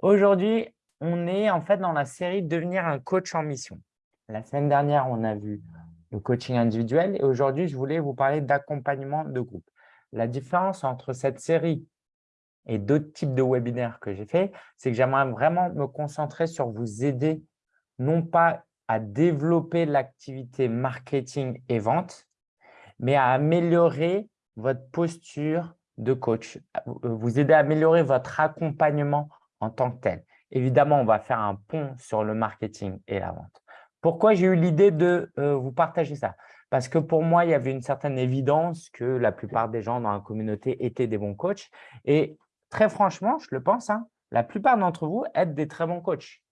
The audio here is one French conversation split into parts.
Aujourd'hui, on est en fait dans la série « Devenir un coach en mission ». La semaine dernière, on a vu le coaching individuel et aujourd'hui, je voulais vous parler d'accompagnement de groupe. La différence entre cette série et d'autres types de webinaires que j'ai fait, c'est que j'aimerais vraiment me concentrer sur vous aider, non pas à développer l'activité marketing et vente, mais à améliorer votre posture de coach, vous aider à améliorer votre accompagnement en tant que tel. Évidemment, on va faire un pont sur le marketing et la vente. Pourquoi j'ai eu l'idée de euh, vous partager ça? Parce que pour moi, il y avait une certaine évidence que la plupart des gens dans la communauté étaient des bons coachs. Et très franchement, je le pense, hein, la plupart d'entre vous êtes des très bons coachs.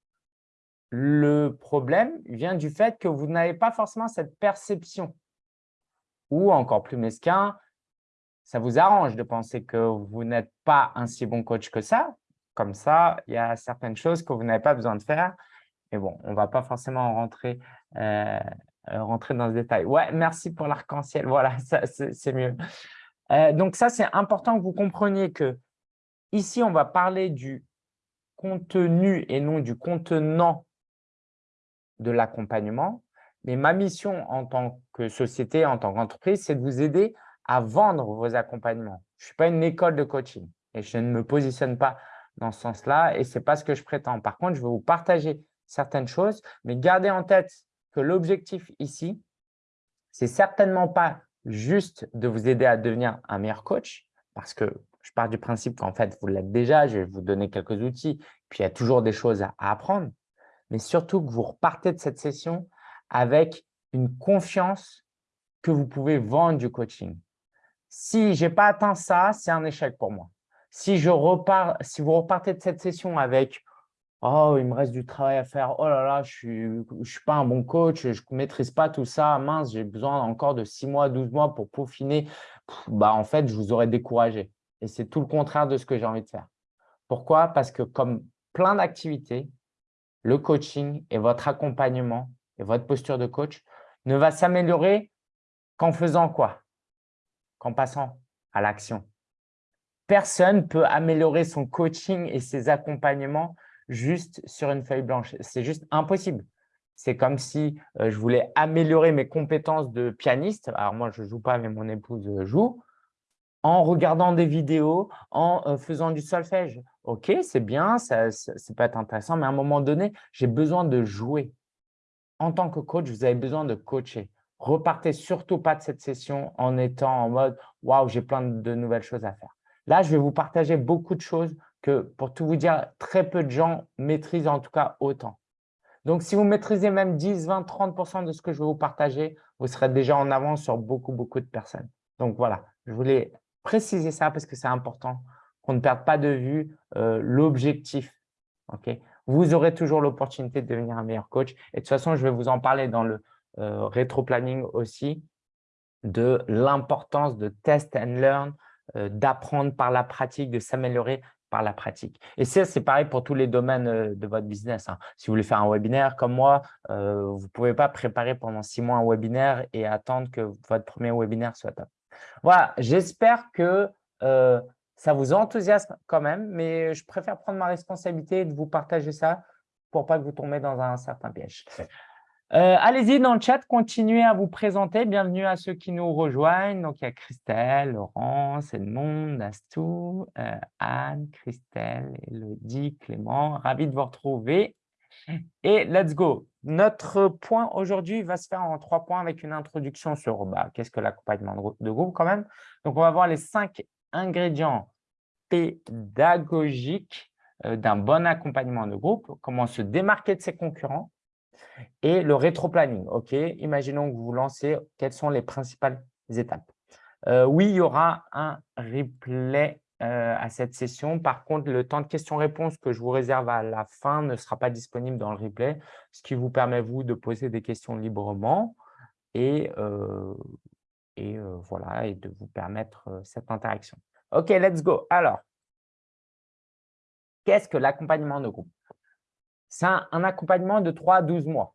Le problème vient du fait que vous n'avez pas forcément cette perception. Ou encore plus mesquin, ça vous arrange de penser que vous n'êtes pas un si bon coach que ça, comme ça, il y a certaines choses que vous n'avez pas besoin de faire. Mais bon, on ne va pas forcément rentrer, euh, dans ce détail. Ouais, merci pour l'arc-en-ciel. Voilà, c'est mieux. Euh, donc ça, c'est important que vous compreniez que ici, on va parler du contenu et non du contenant de l'accompagnement. Mais ma mission en tant que société, en tant qu'entreprise, c'est de vous aider à vendre vos accompagnements. Je ne suis pas une école de coaching et je ne me positionne pas dans ce sens-là et ce n'est pas ce que je prétends. Par contre, je vais vous partager certaines choses, mais gardez en tête que l'objectif ici, c'est certainement pas juste de vous aider à devenir un meilleur coach, parce que je pars du principe qu'en fait, vous l'êtes déjà, je vais vous donner quelques outils, puis il y a toujours des choses à apprendre, mais surtout que vous repartez de cette session avec une confiance que vous pouvez vendre du coaching. Si je n'ai pas atteint ça, c'est un échec pour moi. Si, je repars, si vous repartez de cette session avec « Oh, il me reste du travail à faire. Oh là là, je ne suis, je suis pas un bon coach, je ne maîtrise pas tout ça. Mince, j'ai besoin encore de 6 mois, 12 mois pour peaufiner. » bah, En fait, je vous aurais découragé. Et c'est tout le contraire de ce que j'ai envie de faire. Pourquoi? Parce que comme plein d'activités, le coaching et votre accompagnement et votre posture de coach ne va s'améliorer qu'en faisant quoi? Qu'en passant à l'action personne peut améliorer son coaching et ses accompagnements juste sur une feuille blanche. C'est juste impossible. C'est comme si euh, je voulais améliorer mes compétences de pianiste. Alors moi, je ne joue pas, mais mon épouse joue. En regardant des vidéos, en euh, faisant du solfège. Ok, c'est bien, ça, ça, peut être intéressant, mais à un moment donné, j'ai besoin de jouer. En tant que coach, vous avez besoin de coacher. Repartez surtout pas de cette session en étant en mode « Waouh, j'ai plein de nouvelles choses à faire ». Là, je vais vous partager beaucoup de choses que, pour tout vous dire, très peu de gens maîtrisent en tout cas autant. Donc, si vous maîtrisez même 10, 20, 30% de ce que je vais vous partager, vous serez déjà en avance sur beaucoup, beaucoup de personnes. Donc, voilà, je voulais préciser ça parce que c'est important qu'on ne perde pas de vue euh, l'objectif. vous aurez toujours l'opportunité de devenir un meilleur coach. Et de toute façon, je vais vous en parler dans le euh, rétro-planning aussi de l'importance de test and learn, d'apprendre par la pratique, de s'améliorer par la pratique. Et ça, c'est pareil pour tous les domaines euh, de votre business. Hein. Si vous voulez faire un webinaire comme moi, euh, vous ne pouvez pas préparer pendant six mois un webinaire et attendre que votre premier webinaire soit top. Voilà, j'espère que ça vous enthousiasme quand même, mais je préfère prendre ma responsabilité de vous partager ça pour pas que vous tombiez dans un certain piège. Euh, allez-y dans le chat, continuez à vous présenter. Bienvenue à ceux qui nous rejoignent. Donc, il y a Christelle, Laurence, Edmond, Astou, euh, Anne, Christelle, Elodie, Clément. Ravi de vous retrouver. Et let's go. Notre point aujourd'hui va se faire en trois points avec une introduction sur bah, qu'est-ce que l'accompagnement de groupe quand même. Donc, on va voir les cinq ingrédients pédagogiques euh, d'un bon accompagnement de groupe, comment se démarquer de ses concurrents, et le rétro-planning, ok? Imaginons que vous lancez, quelles sont les principales étapes? Euh, Oui, il y aura un replay euh, à cette session. Par contre, le temps de questions-réponses que je vous réserve à la fin ne sera pas disponible dans le replay, ce qui vous permet, vous, de poser des questions librement et, euh, et voilà, et de vous permettre cette interaction. OK, let's go. Alors, qu'est-ce que l'accompagnement de groupe? C'est un, accompagnement de 3 à 12 mois.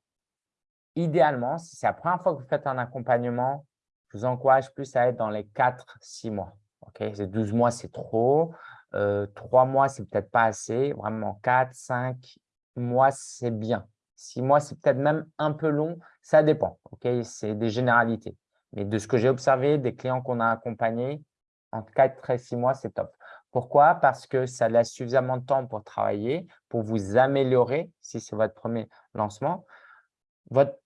Idéalement, si c'est la première fois que vous faites un accompagnement, je vous encourage plus à être dans les 4-6 mois. Okay 12 mois, c'est trop. Euh, trois mois, c'est peut-être pas assez. Vraiment, quatre, cinq mois, c'est bien. Six mois, c'est peut-être même un peu long. Ça dépend. c'est des généralités. Mais de ce que j'ai observé, des clients qu'on a accompagnés, en quatre et six mois, c'est top. Pourquoi? Parce que ça laisse suffisamment de temps pour travailler, pour vous améliorer, si c'est votre premier lancement. Votre,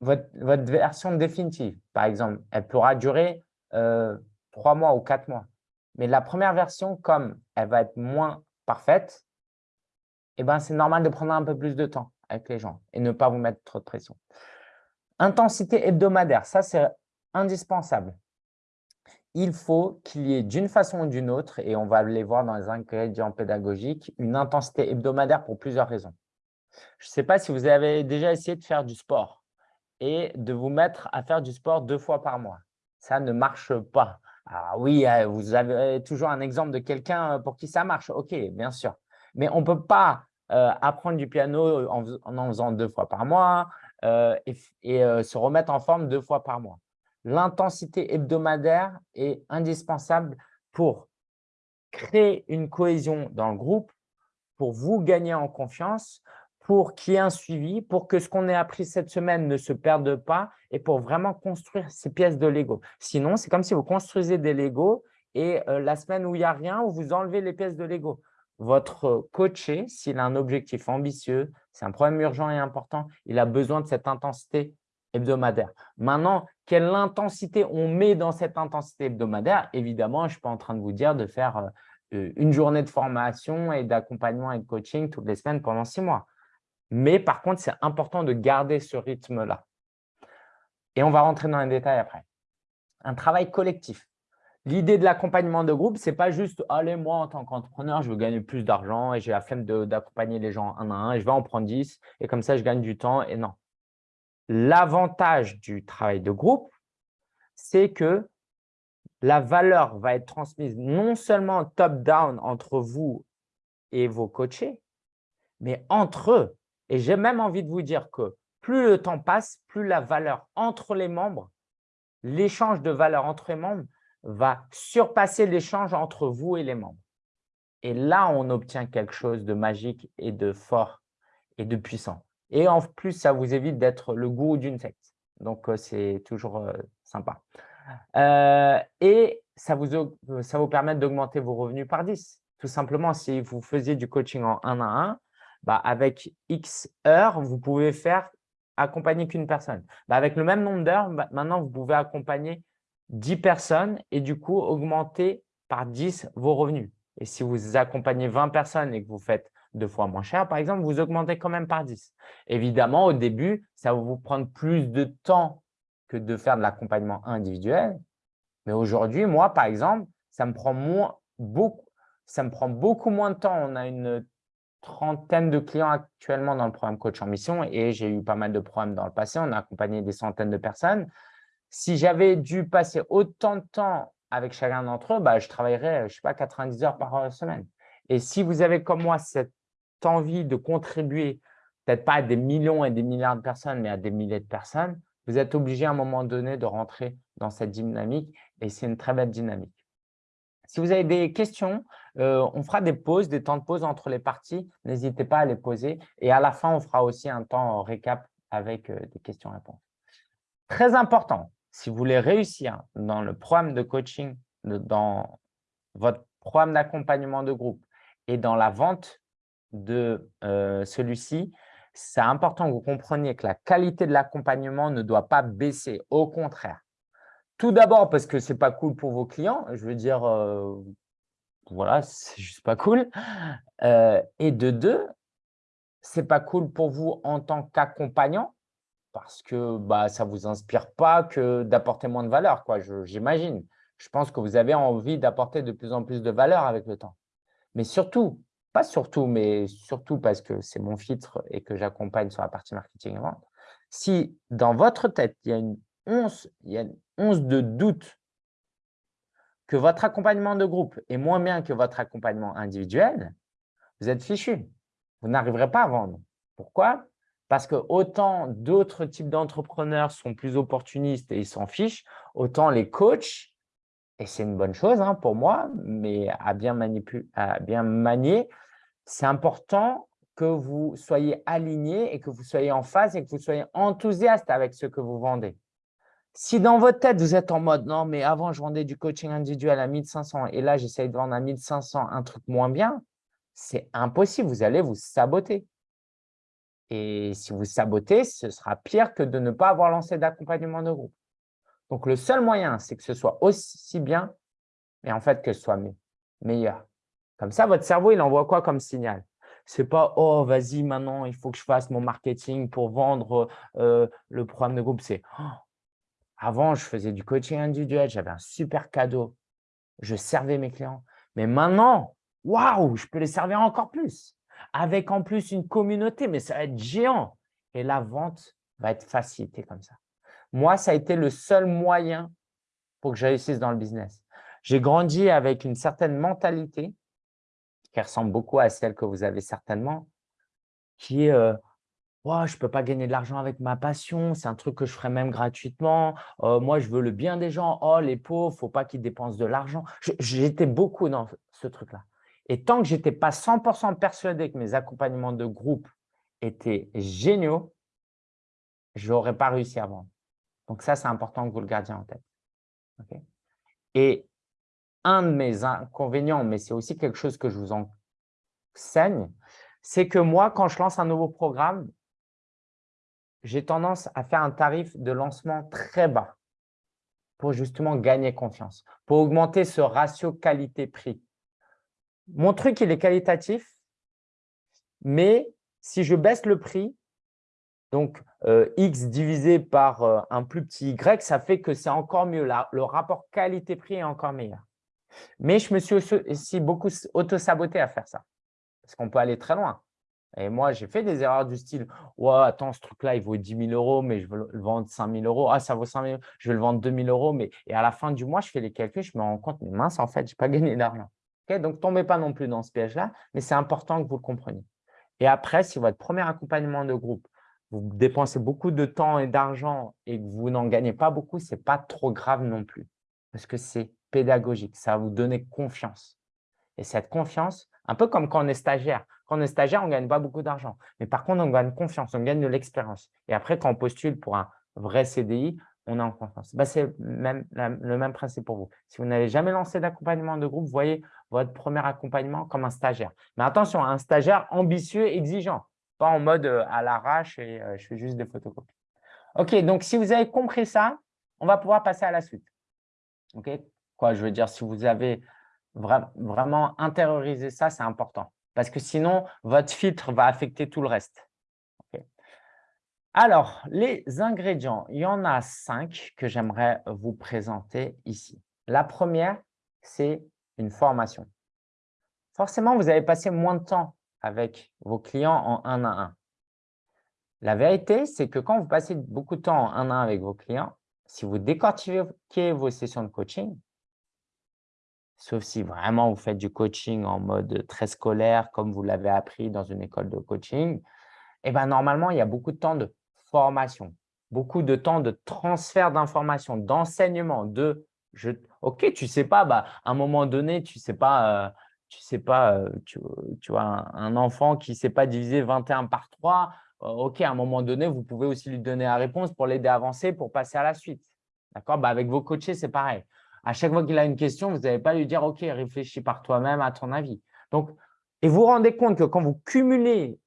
version définitive, par exemple, elle pourra durer euh, trois mois ou quatre mois. Mais la première version, comme elle va être moins parfaite, eh ben, c'est normal de prendre un peu plus de temps avec les gens et ne pas vous mettre trop de pression. Intensité hebdomadaire, ça c'est indispensable. Il faut qu'il y ait d'une façon ou d'une autre, et on va les voir dans les ingrédients pédagogiques, une intensité hebdomadaire pour plusieurs raisons. Je ne sais pas si vous avez déjà essayé de faire du sport et de vous mettre à faire du sport deux fois par mois. Ça ne marche pas. Ah oui, euh, vous avez toujours un exemple de quelqu'un pour qui ça marche. Ok, bien sûr. Mais on ne peut pas euh, apprendre du piano en, en, faisant deux fois par mois euh, et, se remettre en forme deux fois par mois. L'intensité hebdomadaire est indispensable pour créer une cohésion dans le groupe, pour vous gagner en confiance, pour qu'il y ait un suivi, pour que ce qu'on ait appris cette semaine ne se perde pas et pour vraiment construire ces pièces de Lego. Sinon, c'est comme si vous construisez des Lego et euh, la semaine où il n'y a rien, vous enlevez les pièces de Lego. Votre coaché, s'il a un objectif ambitieux, c'est un problème urgent et important, il a besoin de cette intensité hebdomadaire. Maintenant, quelle intensité on met dans cette intensité hebdomadaire? Évidemment, je ne suis pas en train de vous dire de faire euh, une journée de formation et d'accompagnement et de coaching toutes les semaines pendant six mois. Mais par contre, c'est important de garder ce rythme-là. Et on va rentrer dans les détails après. Un travail collectif. L'idée de l'accompagnement de groupe, ce n'est pas juste « allez, moi, en tant qu'entrepreneur, je veux gagner plus d'argent et j'ai la flemme d'accompagner les gens un à un et je vais en prendre 10 et comme ça, je gagne du temps. » Et non. L'avantage du travail de groupe, c'est que la valeur va être transmise non seulement top-down entre vous et vos coachés, mais entre eux. Et j'ai même envie de vous dire que plus le temps passe, plus la valeur entre les membres, l'échange de valeur entre les membres va surpasser l'échange entre vous et les membres. Et là, on obtient quelque chose de magique et de fort et de puissant. Et en plus, ça vous évite d'être le goût d'une secte. Donc, euh, c'est toujours euh, sympa. Euh, et ça vous, ça vous permet d'augmenter vos revenus par 10. Tout simplement, si vous faisiez du coaching en 1 à 1, bah, avec X heures, vous pouvez faire accompagner qu'une personne. Bah, avec le même nombre d'heures, bah, maintenant, vous pouvez accompagner 10 personnes et du coup, augmenter par 10 vos revenus. Et si vous accompagnez 20 personnes et que vous faites deux fois moins cher, par exemple, vous augmentez quand même par 10. Évidemment, au début, ça va vous prendre plus de temps que de faire de l'accompagnement individuel. Mais aujourd'hui, moi, par exemple, ça me prend beaucoup, ça me prend beaucoup moins de temps. On a une trentaine de clients actuellement dans le programme Coach en Mission et j'ai eu pas mal de programmes dans le passé. On a accompagné des centaines de personnes. Si j'avais dû passer autant de temps avec chacun d'entre eux, bah, je travaillerais, je sais pas, 90 heures par semaine. Et si vous avez comme moi cette envie de contribuer, peut-être pas à des millions et des milliards de personnes, mais à des milliers de personnes, vous êtes obligé à un moment donné de rentrer dans cette dynamique et c'est une très belle dynamique. Si vous avez des questions, euh, on fera des pauses, des temps de pause entre les parties. N'hésitez pas à les poser. Et à la fin, on fera aussi un temps récap avec euh, des questions-réponses. Très important, si vous voulez réussir dans le programme de coaching, dans votre programme d'accompagnement de groupe et dans la vente de euh, celui-ci, c'est important que vous compreniez que la qualité de l'accompagnement ne doit pas baisser. Au contraire, tout d'abord parce que ce n'est pas cool pour vos clients. Je veux dire, euh, voilà, c'est juste pas cool. Euh, et de deux, ce n'est pas cool pour vous en tant qu'accompagnant parce que bah, ça ne vous inspire pas que d'apporter moins de valeur, j'imagine. Je, pense que vous avez envie d'apporter de plus en plus de valeur avec le temps. Mais surtout, pas surtout, mais surtout parce que c'est mon filtre et que j'accompagne sur la partie marketing et vente, si dans votre tête, il y a une once, il y a une once de doute que votre accompagnement de groupe est moins bien que votre accompagnement individuel, vous êtes fichu. Vous n'arriverez pas à vendre. Pourquoi? Parce que autant d'autres types d'entrepreneurs sont plus opportunistes et ils s'en fichent, autant les coachs Et c'est une bonne chose hein, pour moi, mais à bien, à bien manier, c'est important que vous soyez aligné et que vous soyez en phase et que vous soyez enthousiaste avec ce que vous vendez. Si dans votre tête, vous êtes en mode « non, mais avant, je vendais du coaching individuel à 1500 et là, j'essaye de vendre à 1500 un truc moins bien », c'est impossible, vous allez vous saboter. Et si vous sabotez, ce sera pire que de ne pas avoir lancé d'accompagnement de groupe. Donc, le seul moyen, c'est que ce soit aussi bien, mais en fait que ce soit meilleur. Comme ça, votre cerveau, il envoie quoi comme signal? Ce n'est pas « oh, vas-y, maintenant, il faut que je fasse mon marketing pour vendre euh, le programme de groupe ». C'est oh, avant, je faisais du coaching individuel, j'avais un super cadeau, je servais mes clients. Mais maintenant, waouh, je peux les servir encore plus avec en plus une communauté, mais ça va être géant. Et la vente va être facilitée comme ça. Moi, ça a été le seul moyen pour que je réussisse dans le business. J'ai grandi avec une certaine mentalité qui ressemble beaucoup à celle que vous avez certainement, qui est euh, je ne peux pas gagner de l'argent avec ma passion, c'est un truc que je ferais même gratuitement. Euh, moi, je veux le bien des gens. Oh, les pauvres, il ne faut pas qu'ils dépensent de l'argent. J'étais beaucoup dans ce truc-là. Et tant que je n'étais pas 100% persuadé que mes accompagnements de groupe étaient géniaux, je n'aurais pas réussi à vendre. Donc ça, c'est important que vous le gardiez en tête. Et un de mes inconvénients, mais c'est aussi quelque chose que je vous enseigne, c'est que moi, quand je lance un nouveau programme, j'ai tendance à faire un tarif de lancement très bas pour justement gagner confiance, pour augmenter ce ratio qualité-prix. Mon truc, il est qualitatif, mais si je baisse le prix, donc euh, X divisé par euh, un plus petit Y, ça fait que c'est encore mieux. Le rapport qualité-prix est encore meilleur. Mais je me suis aussi beaucoup auto-saboté à faire ça, parce qu'on peut aller très loin. Et moi, j'ai fait des erreurs du style « Ouais, attends, ce truc-là, il vaut 10 000 euros, mais je veux le vendre 5 000 euros. Ah, ça vaut 5 000 je vais le vendre 2 000 euros. Mais... Et à la fin du mois, je fais les calculs, je me rends compte, mais mince, en fait, je n'ai pas gagné d'argent. Donc, Donc, tombez pas non plus dans ce piège-là, mais c'est important que vous le compreniez. Et après, si votre premier accompagnement de groupe, vous dépensez beaucoup de temps et d'argent et que vous n'en gagnez pas beaucoup, ce n'est pas trop grave non plus parce que c'est pédagogique, ça va vous donner confiance. Et cette confiance, un peu comme quand on est stagiaire. Quand on est stagiaire, on ne gagne pas beaucoup d'argent. Mais par contre, on gagne confiance, on gagne de l'expérience. Et après, quand on postule pour un vrai CDI, on est en confiance. Bah, c'est le même principe pour vous. Si vous n'avez jamais lancé d'accompagnement de groupe, voyez votre premier accompagnement comme un stagiaire. Mais attention, un stagiaire ambitieux, exigeant, pas en mode euh, à l'arrache et euh, je fais juste des photocopies. OK, donc si vous avez compris ça, on va pouvoir passer à la suite. OK? Je veux dire, si vous avez vraiment intériorisé ça, c'est important. Parce que sinon, votre filtre va affecter tout le reste. Alors, les ingrédients, il y en a cinq que j'aimerais vous présenter ici. La première, c'est une formation. Forcément, vous avez passé moins de temps avec vos clients en un à un. La vérité, c'est que quand vous passez beaucoup de temps en un à un avec vos clients, si vous décortiquez vos sessions de coaching, sauf si vraiment vous faites du coaching en mode très scolaire, comme vous l'avez appris dans une école de coaching, eh ben, normalement, il y a beaucoup de temps de formation, beaucoup de temps de transfert d'informations, d'enseignement, de je, ok, tu sais pas, bah, à un moment donné, tu sais pas, tu sais pas, tu, vois, un, enfant qui ne sait pas diviser 21 par 3, euh, ok, à un moment donné, vous pouvez aussi lui donner la réponse pour l'aider à avancer, pour passer à la suite. D'accord? Bah, Avec vos coachés, c'est pareil. À chaque fois qu'il a une question, vous n'allez pas lui dire, ok, réfléchis par toi-même à ton avis. Donc, et vous vous rendez compte que quand vous cumulez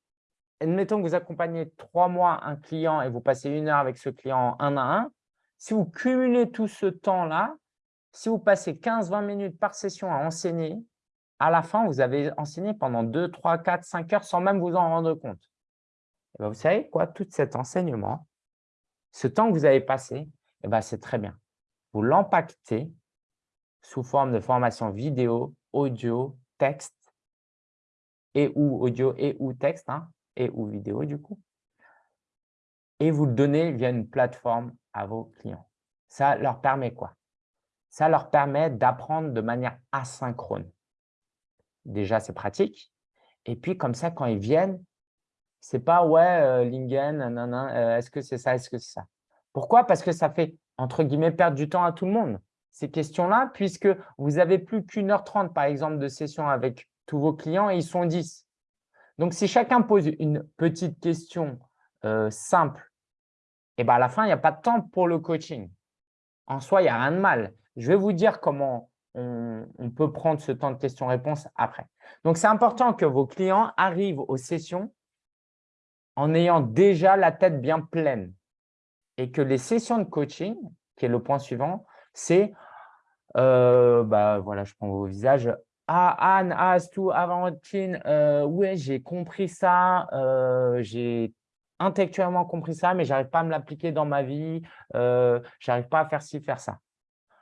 admettons que vous accompagnez trois mois un client et vous passez une heure avec ce client un à un, si vous cumulez tout ce temps-là, si vous passez 15-20 minutes par session à enseigner, à la fin, vous avez enseigné pendant 2, 3, 4, 5 heures sans même vous en rendre compte. Et ben, vous savez quoi? Tout cet enseignement, ce temps que vous avez passé, eh ben, c'est très bien. Vous l'empactez sous forme de formation vidéo, audio, texte, et ou audio et ou texte, hein, et ou vidéo du coup. Et vous le donnez via une plateforme à vos clients. Ça leur permet quoi? Ça leur permet d'apprendre de manière asynchrone. Déjà, c'est pratique. Et puis, comme ça, quand ils viennent, c'est pas « ouais, euh, Lingen, euh, est-ce que c'est ça, est-ce que c'est ça ?» Pourquoi? Parce que ça fait, entre guillemets, perdre du temps à tout le monde. Ces questions-là, puisque vous n'avez plus qu'une heure trente, par exemple, de session avec tous vos clients et ils sont 10. Donc, si chacun pose une petite question euh, simple, et eh ben à la fin, il n'y a pas de temps pour le coaching. En soi, il n'y a rien de mal. Je vais vous dire comment on, on peut prendre ce temps de questions-réponses après. Donc, c'est important que vos clients arrivent aux sessions en ayant déjà la tête bien pleine et que les sessions de coaching, qui est le point suivant, c'est, euh, bah, voilà, je prends vos visages, ah, Anne, ah, Stu, Valentine, euh, ouais, j'ai compris ça, euh, j'ai intellectuellement compris ça, mais je n'arrive pas à me l'appliquer dans ma vie, euh, je n'arrive pas à faire ci, faire ça.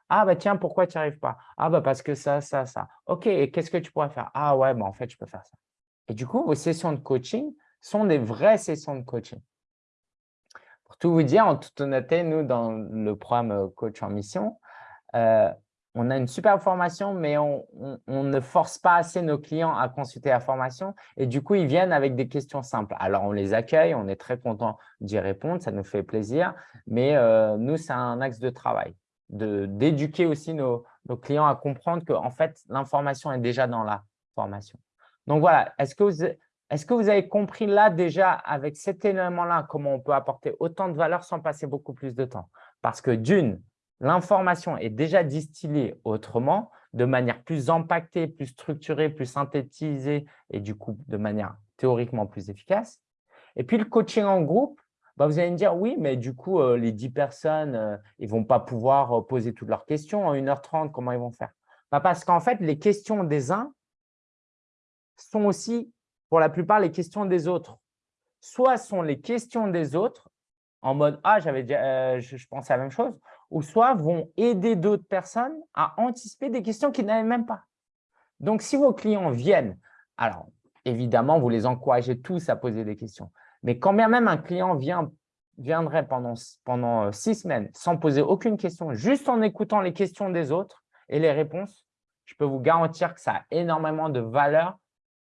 Ah, bah tiens, pourquoi tu n'y arrives pas? Ah, bah parce que ça, ça, ça. Ok, et qu'est-ce que tu pourrais faire? Ah, ouais, bah en fait, je peux faire ça. Et du coup, vos sessions de coaching sont des vraies sessions de coaching. Pour tout vous dire, en toute honnêteté, nous, dans le programme euh, Coach en Mission, on a une super formation, mais on, ne force pas assez nos clients à consulter la formation. Et du coup, ils viennent avec des questions simples. Alors, on les accueille, on est très content d'y répondre, ça nous fait plaisir. Mais euh, nous, c'est un axe de travail, d'éduquer aussi nos, clients à comprendre que en fait, l'information est déjà dans la formation. Donc voilà, est-ce que vous avez compris là déjà, avec cet élément-là, comment on peut apporter autant de valeur sans passer beaucoup plus de temps? Parce que d'une, l'information est déjà distillée autrement, de manière plus impactée, plus structurée, plus synthétisée et du coup de manière théoriquement plus efficace. Et puis le coaching en groupe, bah, vous allez me dire oui, mais du coup, euh, les 10 personnes, euh, ils ne vont pas pouvoir euh, poser toutes leurs questions en 1h30, comment ils vont faire? Bah, Parce qu'en fait, les questions des uns sont aussi, pour la plupart, les questions des autres. Soit sont les questions des autres en mode « Ah, j'avais je, je pensais à la même chose », ou soit vont aider d'autres personnes à anticiper des questions qu'ils n'avaient même pas. Donc, si vos clients viennent, alors évidemment, vous les encouragez tous à poser des questions. Mais quand bien même un client vient, viendrait pendant, pendant euh, six semaines sans poser aucune question, juste en écoutant les questions des autres et les réponses, je peux vous garantir que ça a énormément de valeur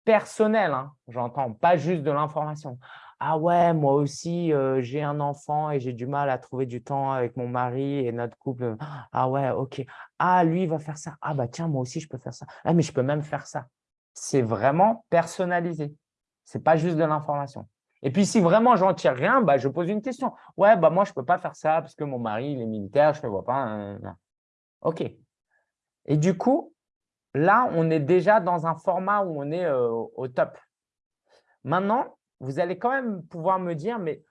personnelle, hein, j'entends, pas juste de l'information ah ouais, moi aussi, euh, j'ai un enfant et j'ai du mal à trouver du temps avec mon mari et notre couple. Ah ouais, ok. Ah, lui, il va faire ça. Ah bah tiens, moi aussi, je peux faire ça. Ah, mais je peux même faire ça. C'est vraiment personnalisé. Ce n'est pas juste de l'information. Et puis, si vraiment j'en tire rien, bah, je pose une question. Ouais, bah moi, je ne peux pas faire ça parce que mon mari, il est militaire, je ne le vois pas. Hein, hein, hein. OK. Et du coup, là, on est déjà dans un format où on est euh, au top. Maintenant, vous allez quand même pouvoir me dire, mais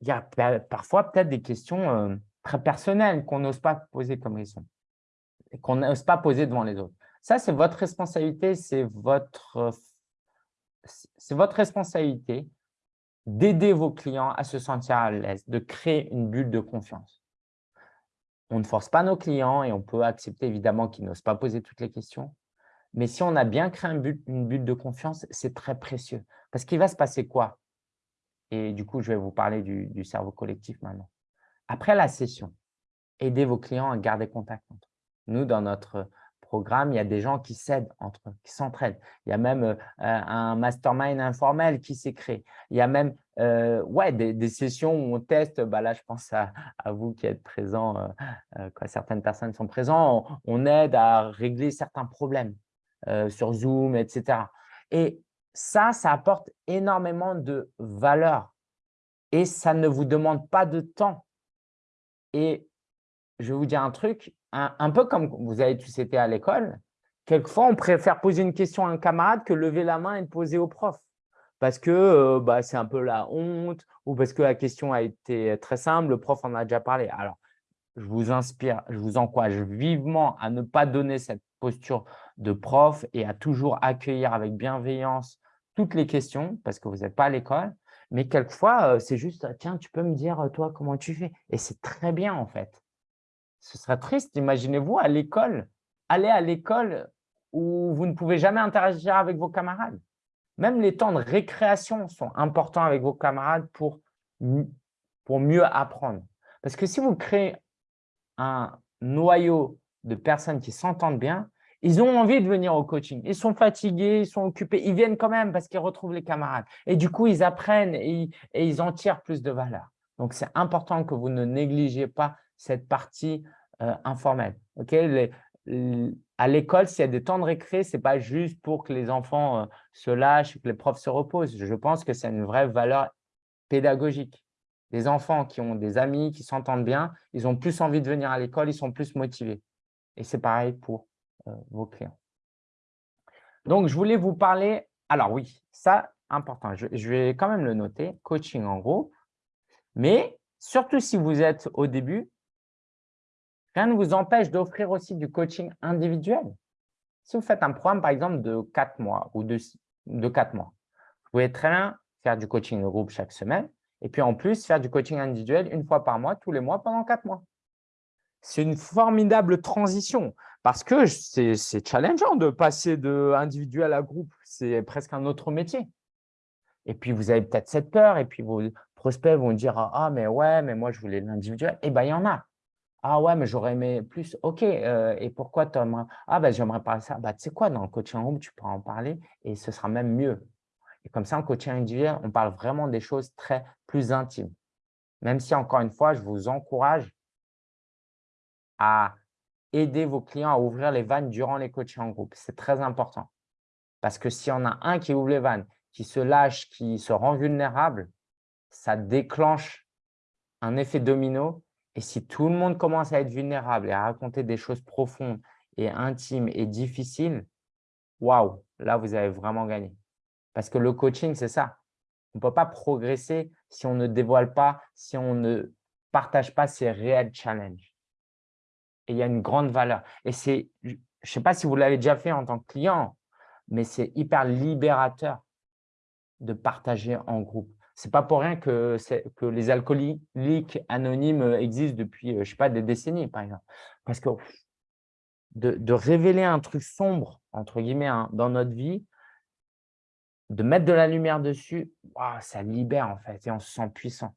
il y a parfois peut-être des questions euh, très personnelles qu'on n'ose pas poser comme question, qu'on n'ose pas poser devant les autres. Ça, c'est votre responsabilité, c'est votre, c'est votre responsabilité d'aider vos clients à se sentir à l'aise, de créer une bulle de confiance. On ne force pas nos clients et on peut accepter évidemment qu'ils n'osent pas poser toutes les questions. Mais si on a bien créé une bulle de confiance, c'est très précieux. Parce qu'il va se passer quoi? Et du coup, je vais vous parler du, cerveau collectif maintenant. Après la session, aidez vos clients à garder contact entre eux. Nous, dans notre programme, il y a des gens qui s'aident entre eux, qui s'entraident. Il y a même euh, un mastermind informel qui s'est créé. Il y a même euh, ouais, des, sessions où on teste. Bah là, je pense à, vous qui êtes présents, euh, euh, certaines personnes sont présentes. On, aide à régler certains problèmes sur Zoom, etc. Et ça, ça apporte énormément de valeur et ça ne vous demande pas de temps. Et je vais vous dire un truc, un, peu comme vous avez tous été à l'école, quelquefois, on préfère poser une question à un camarade que lever la main et poser au prof parce que euh, bah, c'est un peu la honte ou parce que la question a été très simple, le prof en a déjà parlé. Alors, je vous inspire, je vous encourage vivement à ne pas donner cette posture de prof et à toujours accueillir avec bienveillance toutes les questions parce que vous n'êtes pas à l'école. Mais quelquefois, euh, c'est juste, tiens, tu peux me dire, toi, comment tu fais? Et c'est très bien, en fait. Ce serait triste, imaginez-vous, à l'école, aller à l'école où vous ne pouvez jamais interagir avec vos camarades. Même les temps de récréation sont importants avec vos camarades pour, pour mieux apprendre. Parce que si vous créez un noyau de personnes qui s'entendent bien, ils ont envie de venir au coaching. Ils sont fatigués, ils sont occupés. Ils viennent quand même parce qu'ils retrouvent les camarades. Et du coup, ils apprennent et ils, en tirent plus de valeur. Donc, c'est important que vous ne négligez pas cette partie euh, informel. à l'école, s'il y a des temps de récré, ce n'est pas juste pour que les enfants euh, se lâchent, que les profs se reposent. Je pense que c'est une vraie valeur pédagogique. Les enfants qui ont des amis, qui s'entendent bien, ils ont plus envie de venir à l'école, ils sont plus motivés. Et c'est pareil pour vos clients. Donc, je voulais vous parler… Alors oui, ça, important. Je, vais quand même le noter, coaching en groupe. Mais surtout si vous êtes au début, rien ne vous empêche d'offrir aussi du coaching individuel. Si vous faites un programme, par exemple, de 4 mois ou de, de 4 mois, vous pouvez très bien faire du coaching de groupe chaque semaine et puis en plus, faire du coaching individuel une fois par mois, tous les mois, pendant 4 mois. C'est une formidable transition parce que c'est challengeant de passer de individuel à groupe. C'est presque un autre métier. Et puis, vous avez peut-être cette peur et puis vos prospects vont dire « Ah, mais ouais, mais moi, je voulais l'individuel. » Eh bien, il y en a. Ah ouais, mais j'aurais aimé plus. OK, euh, et pourquoi tu aimerais? Ah, ben, j'aimerais parler ça. Bah, tu sais quoi, dans le coaching groupe, tu pourras en parler et ce sera même mieux. Et comme ça, en coaching individuel, on parle vraiment des choses très plus intimes. Même si, encore une fois, je vous encourage à aider vos clients à ouvrir les vannes durant les coachings en groupe. C'est très important. Parce que s'il y en a un qui ouvre les vannes, qui se lâche, qui se rend vulnérable, ça déclenche un effet domino. Et si tout le monde commence à être vulnérable et à raconter des choses profondes et intimes et difficiles, waouh, là, vous avez vraiment gagné. Parce que le coaching, c'est ça. On ne peut pas progresser si on ne dévoile pas, si on ne partage pas ses réels challenges. Il y a une grande valeur. Et c'est, je ne sais pas si vous l'avez déjà fait en tant que client, mais c'est hyper libérateur de partager en groupe. Ce n'est pas pour rien que, les alcooliques anonymes existent depuis, je sais pas, des décennies, par exemple. Parce que de, révéler un truc sombre, entre guillemets, hein, dans notre vie, de mettre de la lumière dessus, ça libère en fait et on se sent puissant.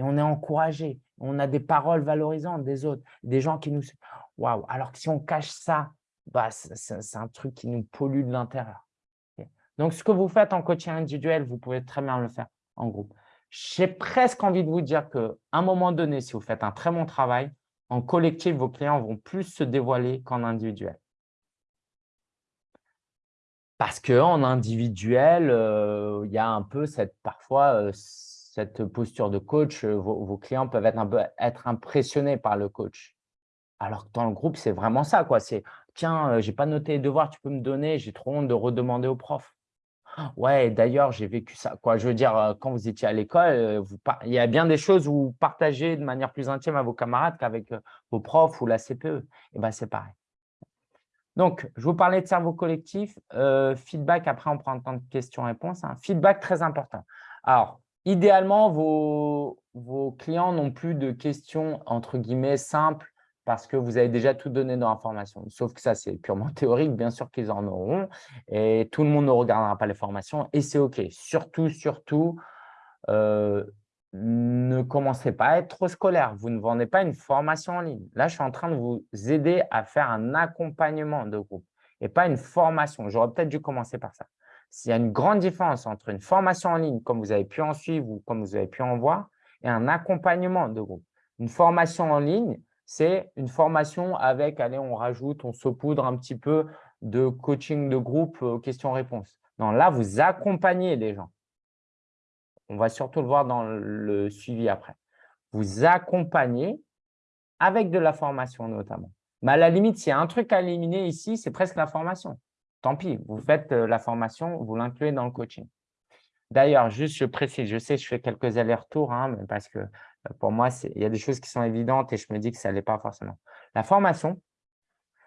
Et on est encouragé. On a des paroles valorisantes des autres, des gens qui nous… Waouh Alors que si on cache ça, bah, c'est un truc qui nous pollue de l'intérieur. Donc, ce que vous faites en coaching individuel, vous pouvez très bien le faire en groupe. J'ai presque envie de vous dire qu'à un moment donné, si vous faites un très bon travail, en collectif, vos clients vont plus se dévoiler qu'en individuel. Parce qu'en individuel, euh, il y a un peu cette, parfois euh, cette posture de coach. Euh, vos, clients peuvent être, un peu, être impressionnés par le coach. Alors que dans le groupe, c'est vraiment ça. C'est « Tiens, je n'ai pas noté les devoirs, tu peux me donner, j'ai trop honte de redemander au prof. » Ouais, d'ailleurs, j'ai vécu ça. Quoi. Je veux dire, quand vous étiez à l'école, il y a bien des choses où vous partagez de manière plus intime à vos camarades qu'avec vos profs ou la CPE. Et ben, c'est pareil. Donc, je vous parlais de cerveau collectif. Euh, feedback, après, on prend un temps de questions-réponses. Hein. Feedback, très important. Alors, idéalement, vos, clients n'ont plus de questions, entre guillemets, simples parce que vous avez déjà tout donné dans la formation. Sauf que ça, c'est purement théorique. Bien sûr qu'ils en auront et tout le monde ne regardera pas les formations et c'est OK. Surtout, surtout, euh, ne commencez pas à être trop scolaire. Vous ne vendez pas une formation en ligne. Là, je suis en train de vous aider à faire un accompagnement de groupe et pas une formation. J'aurais peut-être dû commencer par ça. S'il y a une grande différence entre une formation en ligne, comme vous avez pu en suivre ou comme vous avez pu en voir, et un accompagnement de groupe. Une formation en ligne, c'est une formation avec, allez, on rajoute, on saupoudre un petit peu de coaching de groupe, euh, questions-réponses. Non, là, vous accompagnez les gens. On va surtout le voir dans le suivi après. Vous accompagnez avec de la formation notamment. Mais à la limite, s'il y a un truc à éliminer ici, c'est presque la formation. Tant pis, vous faites euh, la formation, vous l'incluez dans le coaching. D'ailleurs, juste je précise, je sais, je fais quelques allers-retours, hein, parce que euh, pour moi, il y a des choses qui sont évidentes et je me dis que ça ne l'est pas forcément. La formation,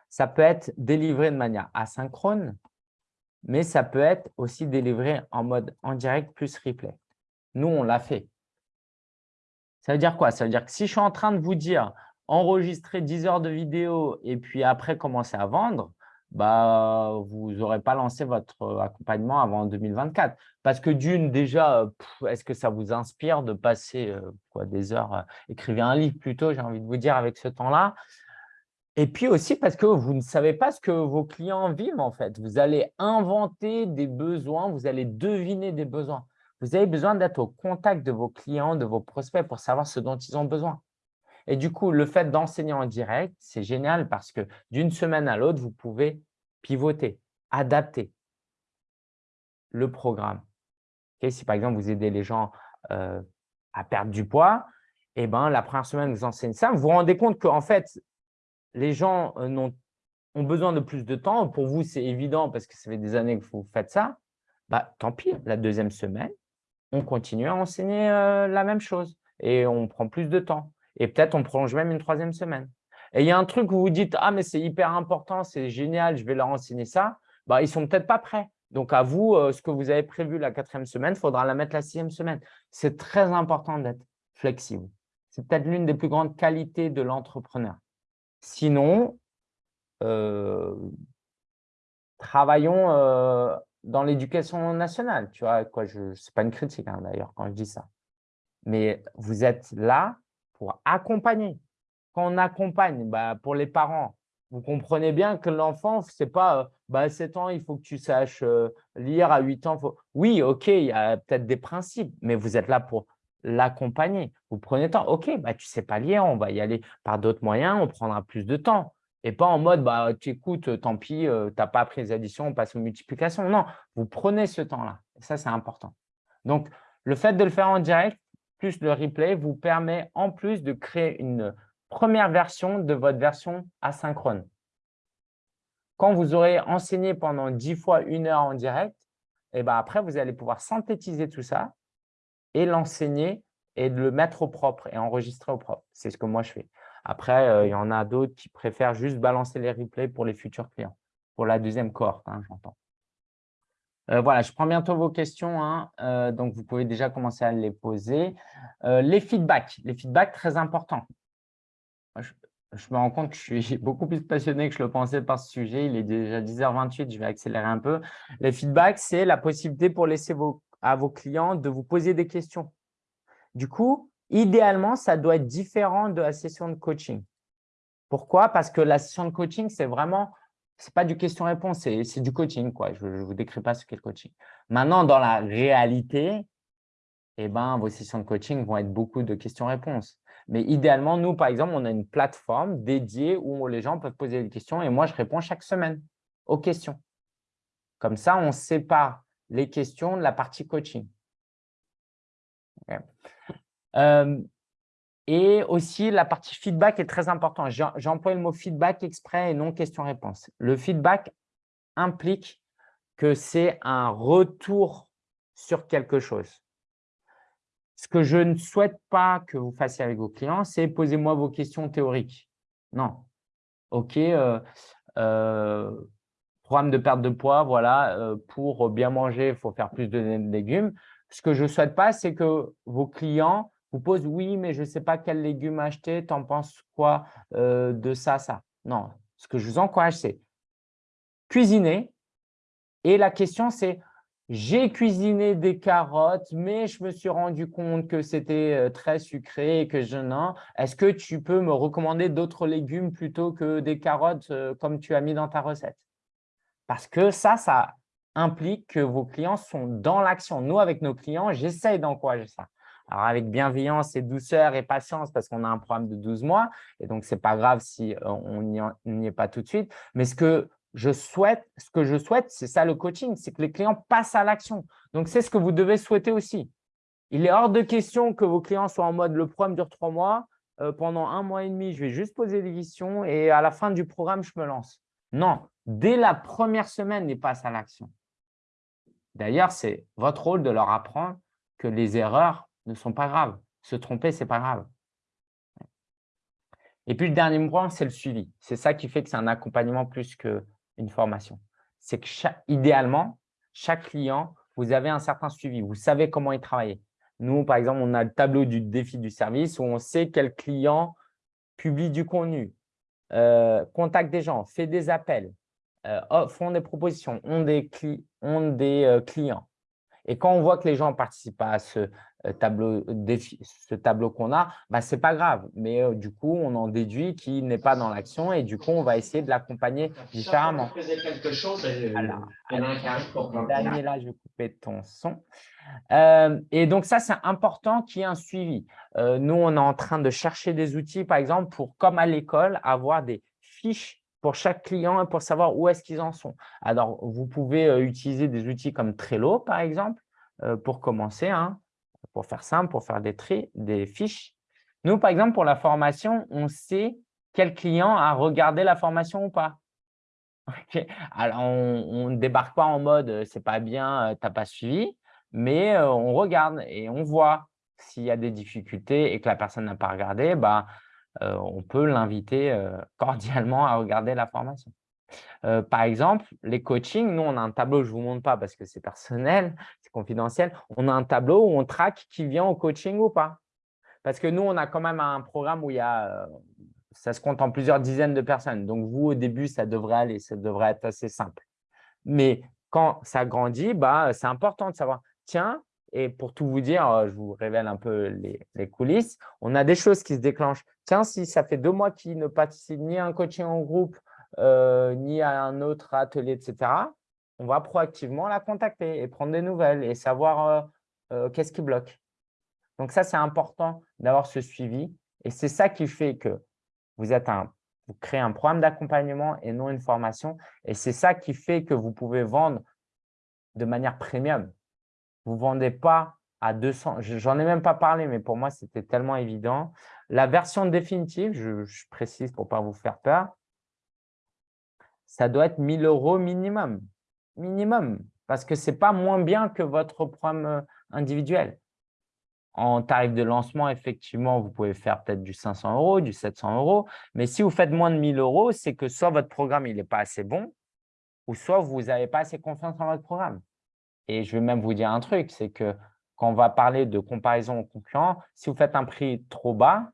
ça peut être délivré de manière asynchrone, mais ça peut être aussi délivré en mode en direct plus replay. Nous, on l'a fait. Ça veut dire quoi? Ça veut dire que si je suis en train de vous dire enregistrer 10 heures de vidéo et puis après commencer à vendre, bah, vous n'aurez pas lancé votre accompagnement avant 2024. Parce que d'une, déjà, est-ce que ça vous inspire de passer euh, des heures, euh, écrivez un livre plutôt, j'ai envie de vous dire, avec ce temps-là? Et puis aussi parce que vous ne savez pas ce que vos clients vivent en fait. Vous allez inventer des besoins, vous allez deviner des besoins. Vous avez besoin d'être au contact de vos clients, de vos prospects pour savoir ce dont ils ont besoin. Et du coup, le fait d'enseigner en direct, c'est génial parce que d'une semaine à l'autre, vous pouvez pivoter, adapter le programme. si par exemple, vous aidez les gens euh, à perdre du poids, eh ben, la première semaine, vous enseignez ça. Vous vous rendez compte qu'en fait, les gens euh, ont, besoin de plus de temps. Pour vous, c'est évident parce que ça fait des années que vous faites ça. Bah, tant pis, la deuxième semaine, on continue à enseigner euh, la même chose et on prend plus de temps. Et peut-être on prolonge même une troisième semaine. Et il y a un truc où vous dites « Ah, mais c'est hyper important, c'est génial, je vais leur enseigner ça. Bah, » Ils ne sont peut-être pas prêts. Donc, à vous, euh, ce que vous avez prévu la quatrième semaine, il faudra la mettre la sixième semaine. C'est très important d'être flexible. C'est peut-être l'une des plus grandes qualités de l'entrepreneur. Sinon, euh, travaillons euh, dans l'éducation nationale. Tu vois, quoi, je, n'est pas une critique hein, d'ailleurs quand je dis ça. Mais vous êtes là pour accompagner. Quand on accompagne, bah, pour les parents, vous comprenez bien que l'enfant, ce n'est pas euh, bah, à 7 ans, il faut que tu saches lire, à 8 ans. Oui, ok, il y a peut-être des principes, mais vous êtes là pour l'accompagner. Vous prenez le temps. OK, bah, tu ne sais pas lire, on va y aller par d'autres moyens, on prendra plus de temps. Et pas en mode, bah, tu écoutes, tant pis, euh, tu n'as pas appris les additions, on passe aux multiplications. Non, vous prenez ce temps-là. Ça, c'est important. Donc, le fait de le faire en direct, plus le replay, vous permet en plus de créer une première version de votre version asynchrone. Quand vous aurez enseigné pendant 10 fois une heure en direct, et eh ben après, vous allez pouvoir synthétiser tout ça et l'enseigner et le mettre au propre et enregistrer au propre. C'est ce que moi, je fais. Après, euh, il y en a d'autres qui préfèrent juste balancer les replays pour les futurs clients, pour la deuxième cohorte, hein, j'entends. Euh, voilà, je prends bientôt vos questions, hein, euh, donc vous pouvez déjà commencer à les poser. les feedbacks, les feedbacks très importants. Je, je, me rends compte que je suis beaucoup plus passionné que je le pensais par ce sujet. Il est déjà 10h28, je vais accélérer un peu. Les feedbacks, c'est la possibilité pour laisser vos à vos clients de vous poser des questions. Du coup, idéalement, ça doit être différent de la session de coaching. Pourquoi? Parce que la session de coaching, c'est vraiment, ce n'est pas du question-réponse, c'est du coaching. Quoi. Je ne vous décris pas ce qu'est le coaching. Maintenant, dans la réalité, eh ben, vos sessions de coaching vont être beaucoup de questions-réponses. Mais idéalement, nous, par exemple, on a une plateforme dédiée où les gens peuvent poser des questions et moi, je réponds chaque semaine aux questions. Comme ça, on sépare les questions de la partie coaching. Euh, et aussi, la partie feedback est très importante. J'emploie le mot feedback exprès et non question-réponse. Le feedback implique que c'est un retour sur quelque chose. Ce que je ne souhaite pas que vous fassiez avec vos clients, c'est posez-moi vos questions théoriques. Non. OK, euh, euh, programme de perte de poids, voilà, euh, pour bien manger, il faut faire plus de légumes. Ce que je ne souhaite pas, c'est que vos clients vous posent « oui, mais je ne sais pas quel légumes acheter, tu en penses quoi euh, de ça, ça ?» Non, ce que je vous encourage, c'est cuisiner. Et la question, c'est « j'ai cuisiné des carottes, mais je me suis rendu compte que c'était euh, très sucré et que je n'en… Est-ce que tu peux me recommander d'autres légumes plutôt que des carottes comme tu as mis dans ta recette ?» Parce que ça, ça implique que vos clients sont dans l'action. Nous, avec nos clients, j'essaye d'encourager ça. Alors, avec bienveillance et douceur et patience, parce qu'on a un programme de 12 mois, et donc, ce n'est pas grave si euh, on n'y est pas tout de suite. Mais ce que je souhaite, ce que je souhaite, c'est ça le coaching, c'est que les clients passent à l'action. Donc, c'est ce que vous devez souhaiter aussi. Il est hors de question que vos clients soient en mode « le programme dure trois mois, euh, pendant un mois et demi, je vais juste poser des questions et à la fin du programme, je me lance ». Non, dès la première semaine, ils passent à l'action. D'ailleurs, c'est votre rôle de leur apprendre que les erreurs ne sont pas graves. Se tromper, ce n'est pas grave. Et puis, le dernier point, c'est le suivi. C'est ça qui fait que c'est un accompagnement plus qu'une formation. C'est que, idéalement, chaque client, vous avez un certain suivi. Vous savez comment il travaille. Nous, par exemple, on a le tableau du défi du service où on sait quel client publie du contenu, euh, contacte des gens, fait des appels, euh, font des propositions, ont des, euh, clients. Et quand on voit que les gens participent à ce tableau, ce tableau qu'on a, bah, ce n'est pas grave. Mais du coup, on en déduit qu'il n'est pas dans l'action et du coup, on va essayer de l'accompagner différemment. quelque chose, Daniela, je vais couper ton son. et donc, ça, c'est important qu'il y ait un suivi. nous, on est en train de chercher des outils, par exemple, pour, comme à l'école, avoir des fiches pour chaque client et pour savoir où est-ce qu'ils en sont. Alors, vous pouvez utiliser des outils comme Trello, par exemple, pour commencer, hein, pour faire simple, pour faire des, tri, des fiches. Nous, par exemple, pour la formation, on sait quel client a regardé la formation ou pas. Alors, on ne débarque pas en mode « c'est pas bien, tu n'as pas suivi », mais on regarde et on voit s'il y a des difficultés et que la personne n'a pas regardé, bah, on peut l'inviter cordialement à regarder la formation. Par exemple, les coachings, nous, on a un tableau, je ne vous montre pas parce que c'est personnel, c'est confidentiel. On a un tableau où on traque qui vient au coaching ou pas. Parce que nous, on a quand même un programme où il y a, ça se compte en plusieurs dizaines de personnes. Donc, vous, au début, ça devrait aller, ça devrait être assez simple. Mais quand ça grandit, bah, c'est important de savoir, tiens, et pour tout vous dire, je vous révèle un peu les, coulisses, on a des choses qui se déclenchent. Tiens, si ça fait deux mois qu'il ne participe ni à un coaching en groupe, euh, ni à un autre atelier, etc., on va proactivement la contacter et prendre des nouvelles et savoir euh, qu'est-ce qui bloque. Donc ça, c'est important d'avoir ce suivi. Et c'est ça qui fait que vous créez un programme d'accompagnement et non une formation. Et c'est ça qui fait que vous pouvez vendre de manière premium. Vous ne vendez pas à 200. J'en ai même pas parlé, mais pour moi, c'était tellement évident. La version définitive, je, précise pour ne pas vous faire peur, ça doit être 1000 euros minimum. Minimum, parce que ce n'est pas moins bien que votre programme euh, individuel. En tarif de lancement, effectivement, vous pouvez faire peut-être du 500 euros, du 700 euros. Mais si vous faites moins de 1000 euros, c'est que soit votre programme n'est pas assez bon, ou soit vous n'avez pas assez confiance en votre programme. Et je vais même vous dire un truc, c'est que quand on va parler de comparaison aux concurrents, si vous faites un prix trop bas,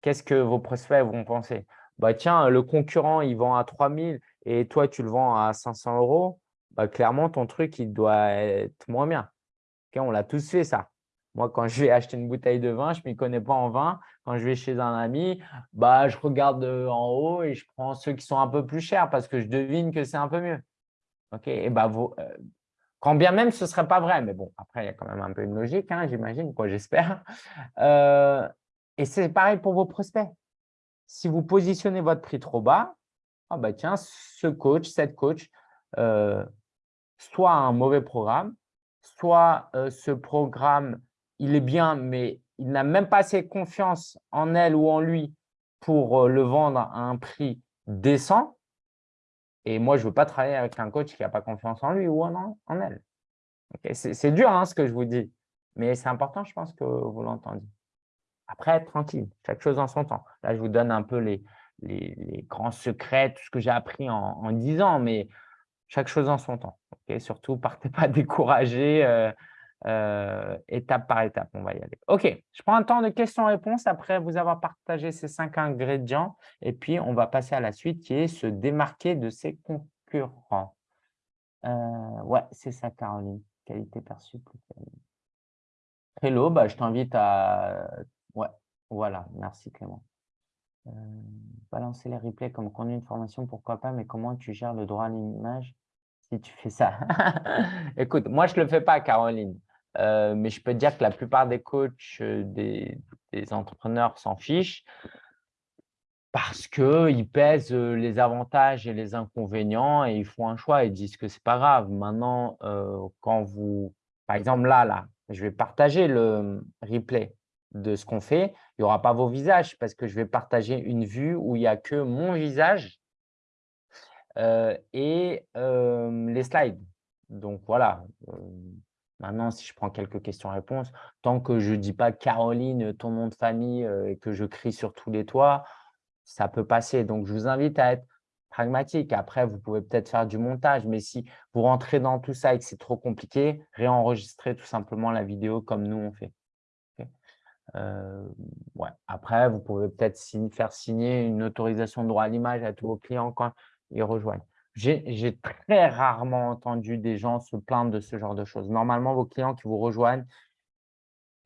qu'est-ce que vos prospects vont penser? Bah, Tiens, le concurrent, il vend à 3000 et toi, tu le vends à 500 euros. Bah, clairement, ton truc, il doit être moins bien. on l'a tous fait, ça. Moi, quand je vais acheter une bouteille de vin, je ne m'y connais pas en vin. Quand je vais chez un ami, bah, je regarde euh, en haut et je prends ceux qui sont un peu plus chers parce que je devine que c'est un peu mieux. Et bah, euh, quand bien même ce ne serait pas vrai, mais bon, après, il y a quand même un peu une logique, hein, j'imagine, quoi, j'espère. Euh, et c'est pareil pour vos prospects. Si vous positionnez votre prix trop bas, ah bah tiens, ce coach, cette coach, soit un mauvais programme, soit ce programme il est bien, mais il n'a même pas assez confiance en elle ou en lui pour euh, le vendre à un prix décent. Et moi, je ne veux pas travailler avec un coach qui n'a pas confiance en lui ou en, elle. C'est dur hein, ce que je vous dis, mais c'est important, je pense que vous l'entendiez. Après, tranquille, chaque chose en son temps. Là, je vous donne un peu les, les, grands secrets, tout ce que j'ai appris en, en 10 ans, mais chaque chose en son temps. Surtout, partez pas découragé. Euh, euh, étape par étape, on va y aller. OK, je prends un temps de questions-réponses après vous avoir partagé ces cinq ingrédients et puis on va passer à la suite qui est se démarquer de ses concurrents. Euh, ouais, c'est ça, Caroline. Qualité perçue. Hello, bah, je t'invite à… Ouais, voilà, merci Clément. Euh, balancer les replays comme contenu de formation, pourquoi pas, mais comment tu gères le droit à l'image si tu fais ça? Écoute, moi, je ne le fais pas, Caroline. Euh, mais je peux te dire que la plupart des coachs, euh, des, entrepreneurs s'en fichent parce qu'ils pèsent les avantages et les inconvénients et ils font un choix. Ils disent que ce n'est pas grave. Maintenant, quand vous… Par exemple, là, là, je vais partager le replay de ce qu'on fait. Il n'y aura pas vos visages parce que je vais partager une vue où il n'y a que mon visage et les slides. Donc, voilà. Maintenant, si je prends quelques questions-réponses, tant que je ne dis pas Caroline, ton nom de famille euh, et que je crie sur tous les toits, ça peut passer. Donc, je vous invite à être pragmatique. Après, vous pouvez peut-être faire du montage, mais si vous rentrez dans tout ça et que c'est trop compliqué, réenregistrez tout simplement la vidéo comme nous on fait. Euh. Après, vous pouvez peut-être faire signer une autorisation de droit à l'image à tous vos clients quand ils rejoignent. J'ai très rarement entendu des gens se plaindre de ce genre de choses. Normalement, vos clients qui vous rejoignent,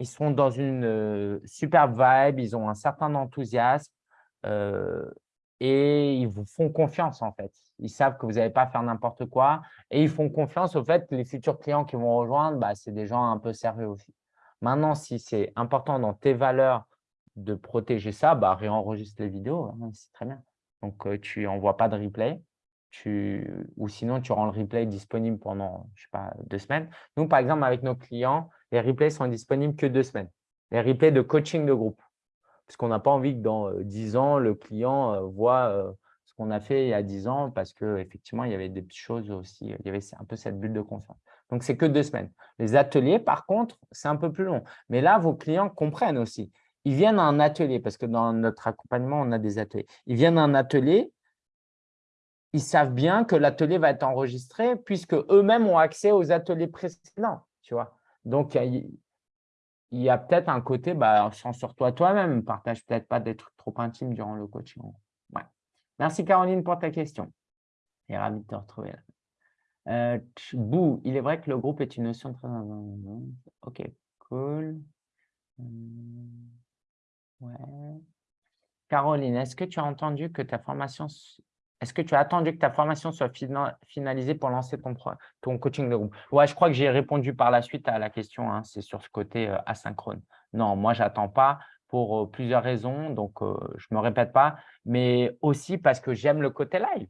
ils sont dans une superbe vibe, ils ont un certain enthousiasme et ils vous font confiance en fait. Ils savent que vous n'allez pas faire n'importe quoi et ils font confiance au fait que les futurs clients qui vont rejoindre, bah, c'est des gens un peu sérieux aussi. Maintenant, si c'est important dans tes valeurs de protéger ça, bah, réenregistre les vidéos, hein, c'est très bien. Donc, tu n'envoies pas de replay tu, ou sinon tu rends le replay disponible pendant, je sais pas, deux semaines. Nous, par exemple, avec nos clients, les replays sont disponibles que deux semaines. Les replays de coaching de groupe. Parce qu'on n'a pas envie que dans dix ans, le client voit ce qu'on a fait il y a dix ans parce qu'effectivement, il y avait des choses aussi, il y avait un peu cette bulle de confiance. Donc, c'est que deux semaines. Les ateliers, par contre, c'est un peu plus long. Mais là, vos clients comprennent aussi. Ils viennent à un atelier, parce que dans notre accompagnement, on a des ateliers. Ils viennent à un atelier, ils savent bien que l'atelier va être enregistré puisque eux-mêmes ont accès aux ateliers précédents. Tu vois Donc, il y a, peut-être un côté, bah, sur toi toi-même, partage peut-être pas des trucs trop intimes durant le coaching. Merci Caroline pour ta question. Et ravi de te retrouver là. Euh, Bou, il est vrai que le groupe est une notion très… Ok, cool. Hum, ouais. Caroline, est-ce que tu as entendu que ta formation est-ce que tu as attendu que ta formation soit finalisée pour lancer ton, coaching de groupe? Ouais, je crois que j'ai répondu par la suite à la question. Hein, c'est sur ce côté euh, asynchrone. Non, moi, je n'attends pas pour euh, plusieurs raisons. Donc, euh, je ne me répète pas. Mais aussi parce que j'aime le côté live.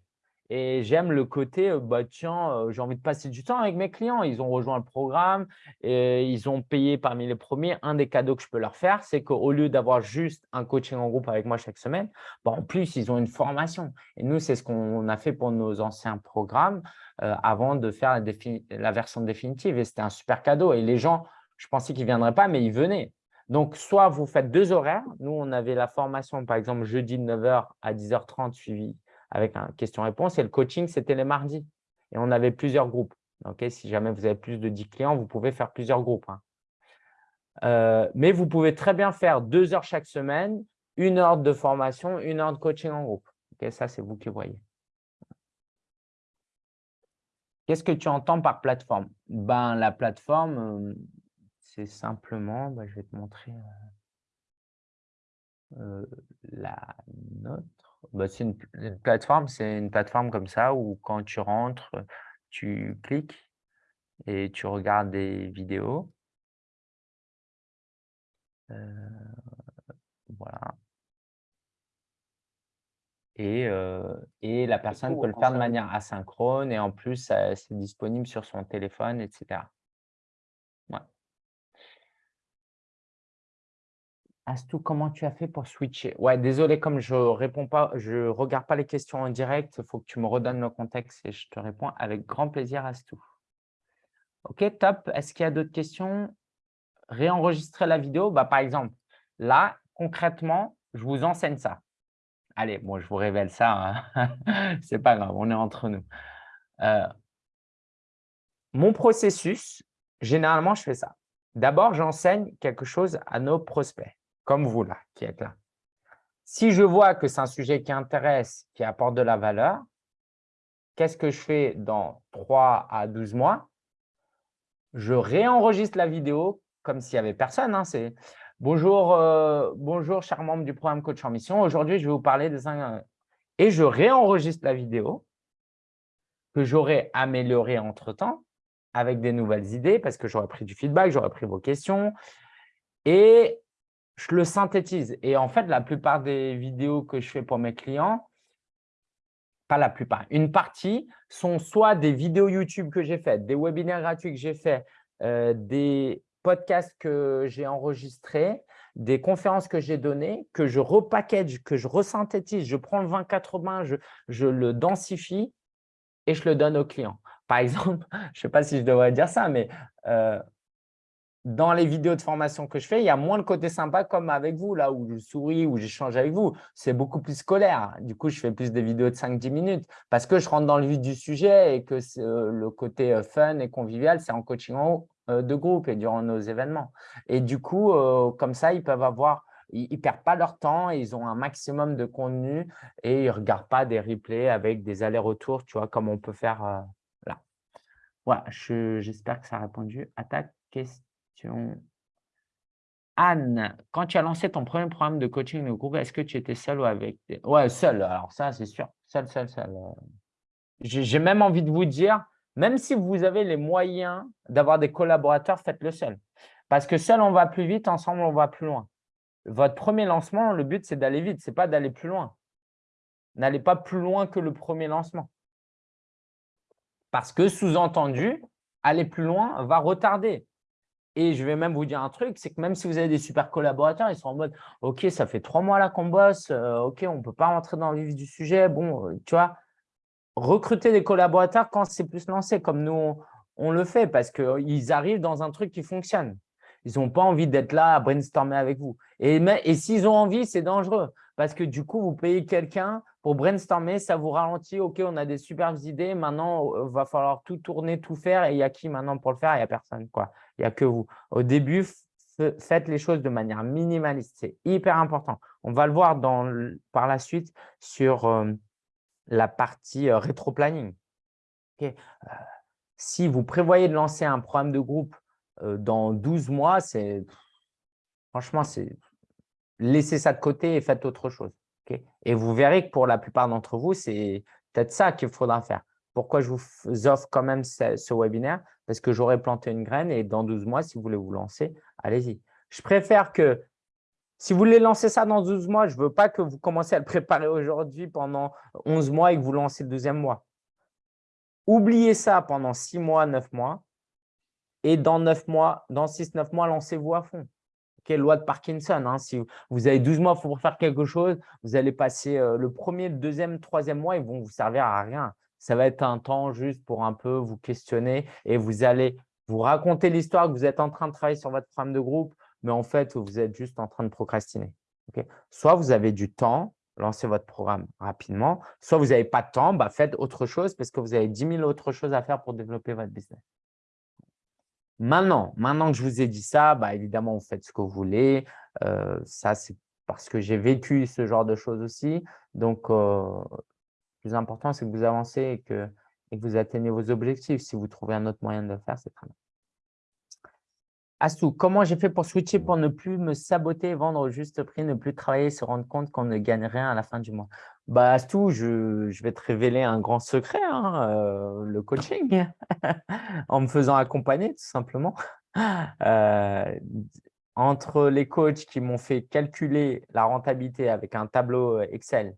Et j'aime le côté, bah, tiens, j'ai envie de passer du temps avec mes clients. Ils ont rejoint le programme et ils ont payé parmi les premiers. Un des cadeaux que je peux leur faire, c'est qu'au lieu d'avoir juste un coaching en groupe avec moi chaque semaine, bah, en plus, ils ont une formation. Et nous, c'est ce qu'on a fait pour nos anciens programmes avant de faire la, la version définitive. Et c'était un super cadeau. Et les gens, je pensais qu'ils ne viendraient pas, mais ils venaient. Donc, soit vous faites deux horaires. Nous, on avait la formation, par exemple, jeudi de 9h à 10h30 suivi avec un question-réponse. Et le coaching, c'était les mardis. Et on avait plusieurs groupes. si jamais vous avez plus de 10 clients, vous pouvez faire plusieurs groupes. Hein. Euh, mais vous pouvez très bien faire deux heures chaque semaine, une heure de formation, une heure de coaching en groupe. ça, c'est vous qui voyez. Qu'est-ce que tu entends par plateforme? Ben, La plateforme, euh, c'est simplement, ben, je vais te montrer euh, la note. Bah, c'est une, plateforme, c'est une plateforme comme ça où quand tu rentres, tu cliques et tu regardes des vidéos. Euh, voilà. Et, euh, et la personne peut le faire de manière asynchrone et en plus, c'est disponible sur son téléphone, etc. Astou, comment tu as fait pour switcher? Ouais, désolé, comme je réponds pas, je regarde pas les questions en direct, il faut que tu me redonnes le contexte et je te réponds avec grand plaisir, Astou. Ok, top. Est-ce qu'il y a d'autres questions? Réenregistrer la vidéo, bah, par exemple, là, concrètement, je vous enseigne ça. Allez, moi, je vous révèle ça. Hein. C'est pas grave, on est entre nous. Euh, mon processus, généralement, je fais ça. D'abord, j'enseigne quelque chose à nos prospects comme vous là, qui êtes là. Si je vois que c'est un sujet qui intéresse, qui apporte de la valeur, qu'est-ce que je fais dans 3 à 12 mois? Je réenregistre la vidéo comme s'il n'y avait personne. Hein, c'est bonjour, euh, bonjour, cher membre du programme Coach en Mission. Aujourd'hui, je vais vous parler des… Et je réenregistre la vidéo que j'aurais améliorée entre-temps avec des nouvelles idées parce que j'aurais pris du feedback, j'aurais pris vos questions. Et je le synthétise. Et en fait, la plupart des vidéos que je fais pour mes clients, pas la plupart, une partie sont soit des vidéos YouTube que j'ai faites, des webinaires gratuits que j'ai faits, euh, des podcasts que j'ai enregistrés, des conférences que j'ai données, que je repackage, que je resynthétise, je prends le 20-80, je, je le densifie et je le donne aux clients. Par exemple, je ne sais pas si je devrais dire ça, mais euh, dans les vidéos de formation que je fais, il y a moins le côté sympa comme avec vous, là où je souris, où j'échange avec vous. C'est beaucoup plus scolaire. Du coup, je fais plus des vidéos de 5-10 minutes parce que je rentre dans le vif du sujet et que euh, le côté euh, fun et convivial, c'est en coaching euh, de groupe et durant nos événements. Et du coup, comme ça, ils peuvent avoir, ils ne perdent pas leur temps, ils ont un maximum de contenu et ils ne regardent pas des replays avec des allers-retours, tu vois, comme on peut faire là. Voilà, j'espère que ça a répondu à ta question. Anne, quand tu as lancé ton premier programme de coaching de groupe, est-ce que tu étais seul ou avec Ouais, seul. Alors ça, c'est sûr. Seul, seul, seul. J'ai même envie de vous dire, même si vous avez les moyens d'avoir des collaborateurs, faites-le seul. Parce que seul, on va plus vite, ensemble, on va plus loin. Votre premier lancement, le but, c'est d'aller vite, ce n'est pas d'aller plus loin. N'allez pas plus loin que le premier lancement. Parce que, sous-entendu, aller plus loin va retarder. Et je vais même vous dire un truc, c'est que même si vous avez des super collaborateurs, ils sont en mode « Ok, ça fait trois mois là qu'on bosse, euh, ok, on ne peut pas rentrer dans le vif du sujet. » Bon, euh, tu vois, recruter des collaborateurs quand c'est plus lancé, comme nous, on, le fait, parce qu'ils arrivent dans un truc qui fonctionne. Ils n'ont pas envie d'être là à brainstormer avec vous. Et, et s'ils ont envie, c'est dangereux, parce que du coup, vous payez quelqu'un pour brainstormer, ça vous ralentit. OK, on a des superbes idées. Maintenant, il euh, va falloir tout tourner, tout faire. Et il y a qui maintenant pour le faire? Il n'y a personne. Quoi. Il n'y a que vous. Au début, faites les choses de manière minimaliste. C'est hyper important. On va le voir dans, par la suite sur euh, la partie euh, rétro-planning. si vous prévoyez de lancer un programme de groupe dans 12 mois, c'est franchement, c'est laissez ça de côté et faites autre chose. Et vous verrez que pour la plupart d'entre vous, c'est peut-être ça qu'il faudra faire. Pourquoi je vous offre quand même ce, webinaire? Parce que j'aurais planté une graine et dans 12 mois, si vous voulez vous lancer, allez-y. Je préfère que, si vous voulez lancer ça dans 12 mois, je ne veux pas que vous commenciez à le préparer aujourd'hui pendant 11 mois et que vous lancez le deuxième mois. Oubliez ça pendant 6 mois, 9 mois. Et dans 9 mois, dans 6-9 mois, lancez-vous à fond quelle loi de Parkinson. Hein. Si vous avez 12 mois pour faire quelque chose, vous allez passer le premier, le deuxième, troisième mois, ils vont vous servir à rien. Ça va être un temps juste pour un peu vous questionner et vous allez vous raconter l'histoire que vous êtes en train de travailler sur votre programme de groupe, mais en fait, vous êtes juste en train de procrastiner. soit vous avez du temps, lancez votre programme rapidement, soit vous n'avez pas de temps, bah faites autre chose parce que vous avez 10 000 autres choses à faire pour développer votre business. Maintenant, maintenant que je vous ai dit ça, bah, évidemment, vous faites ce que vous voulez. Euh, ça, c'est parce que j'ai vécu ce genre de choses aussi. Donc, euh, le plus important, c'est que vous avancez et que, vous atteignez vos objectifs. Si vous trouvez un autre moyen de le faire, c'est très bien. Astou, comment j'ai fait pour switcher pour ne plus me saboter, vendre au juste prix, ne plus travailler, se rendre compte qu'on ne gagne rien à la fin du mois? Bah, Astou, je, je vais te révéler un grand secret, hein, euh, le coaching, en me faisant accompagner tout simplement. Euh, entre les coachs qui m'ont fait calculer la rentabilité avec un tableau Excel,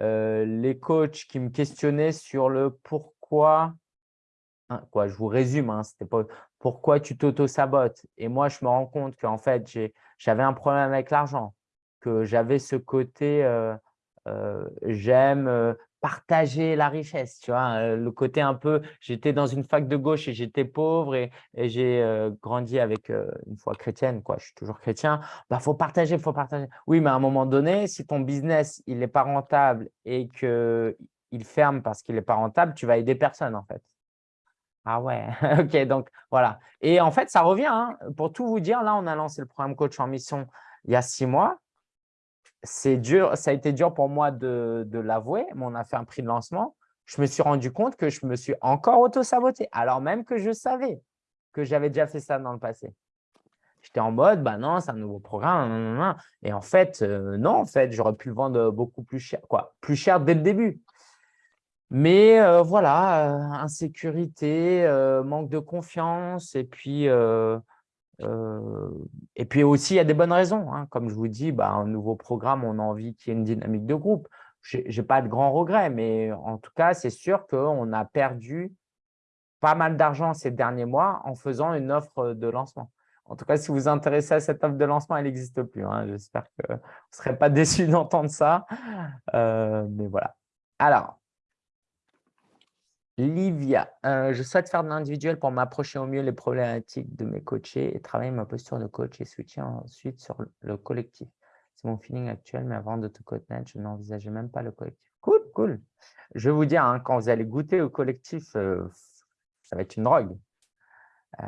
euh, les coachs qui me questionnaient sur le pourquoi Hein, quoi, je vous résume, hein, c'était pas pourquoi tu t'auto-sabotes. Et moi, je me rends compte qu'en fait, j'avais un problème avec l'argent, que j'avais ce côté j'aime partager la richesse, tu vois, le côté un peu, j'étais dans une fac de gauche et j'étais pauvre et, j'ai grandi avec une foi chrétienne, quoi, je suis toujours chrétien, il bah, faut partager, il faut partager. Oui, mais à un moment donné, si ton business, il n'est pas rentable et qu'il ferme parce qu'il n'est pas rentable, tu vas aider personne en fait. Ah ouais, ok, donc voilà. Et en fait, ça revient. Hein. Pour tout vous dire, là, on a lancé le programme Coach en mission il y a six mois. C'est dur, ça a été dur pour moi de, l'avouer, mais on a fait un prix de lancement. Je me suis rendu compte que je me suis encore auto-saboté, alors même que je savais que j'avais déjà fait ça dans le passé. J'étais en mode, bah non, c'est un nouveau programme. Et en fait, euh, non, en fait, j'aurais pu le vendre beaucoup plus cher, quoi, plus cher dès le début. Mais euh, voilà, euh, insécurité, manque de confiance et puis, et puis aussi, il y a des bonnes raisons. Hein. Comme je vous dis, bah, un nouveau programme, on a envie qu'il y ait une dynamique de groupe. Je n'ai pas de grands regrets, mais en tout cas, c'est sûr qu'on a perdu pas mal d'argent ces derniers mois en faisant une offre de lancement. En tout cas, si vous vous intéressez à cette offre de lancement, elle n'existe plus. Hein. J'espère que vous ne serez pas déçus d'entendre ça. mais voilà. Alors, Livia, euh, je souhaite faire de l'individuel pour m'approcher au mieux les problématiques de mes coachés et travailler ma posture de coach et switcher ensuite sur le collectif. C'est mon feeling actuel, mais avant de te connaître, je n'envisageais même pas le collectif. Cool, cool. Je vais vous dire, hein, quand vous allez goûter au collectif, euh, ça va être une drogue. Euh,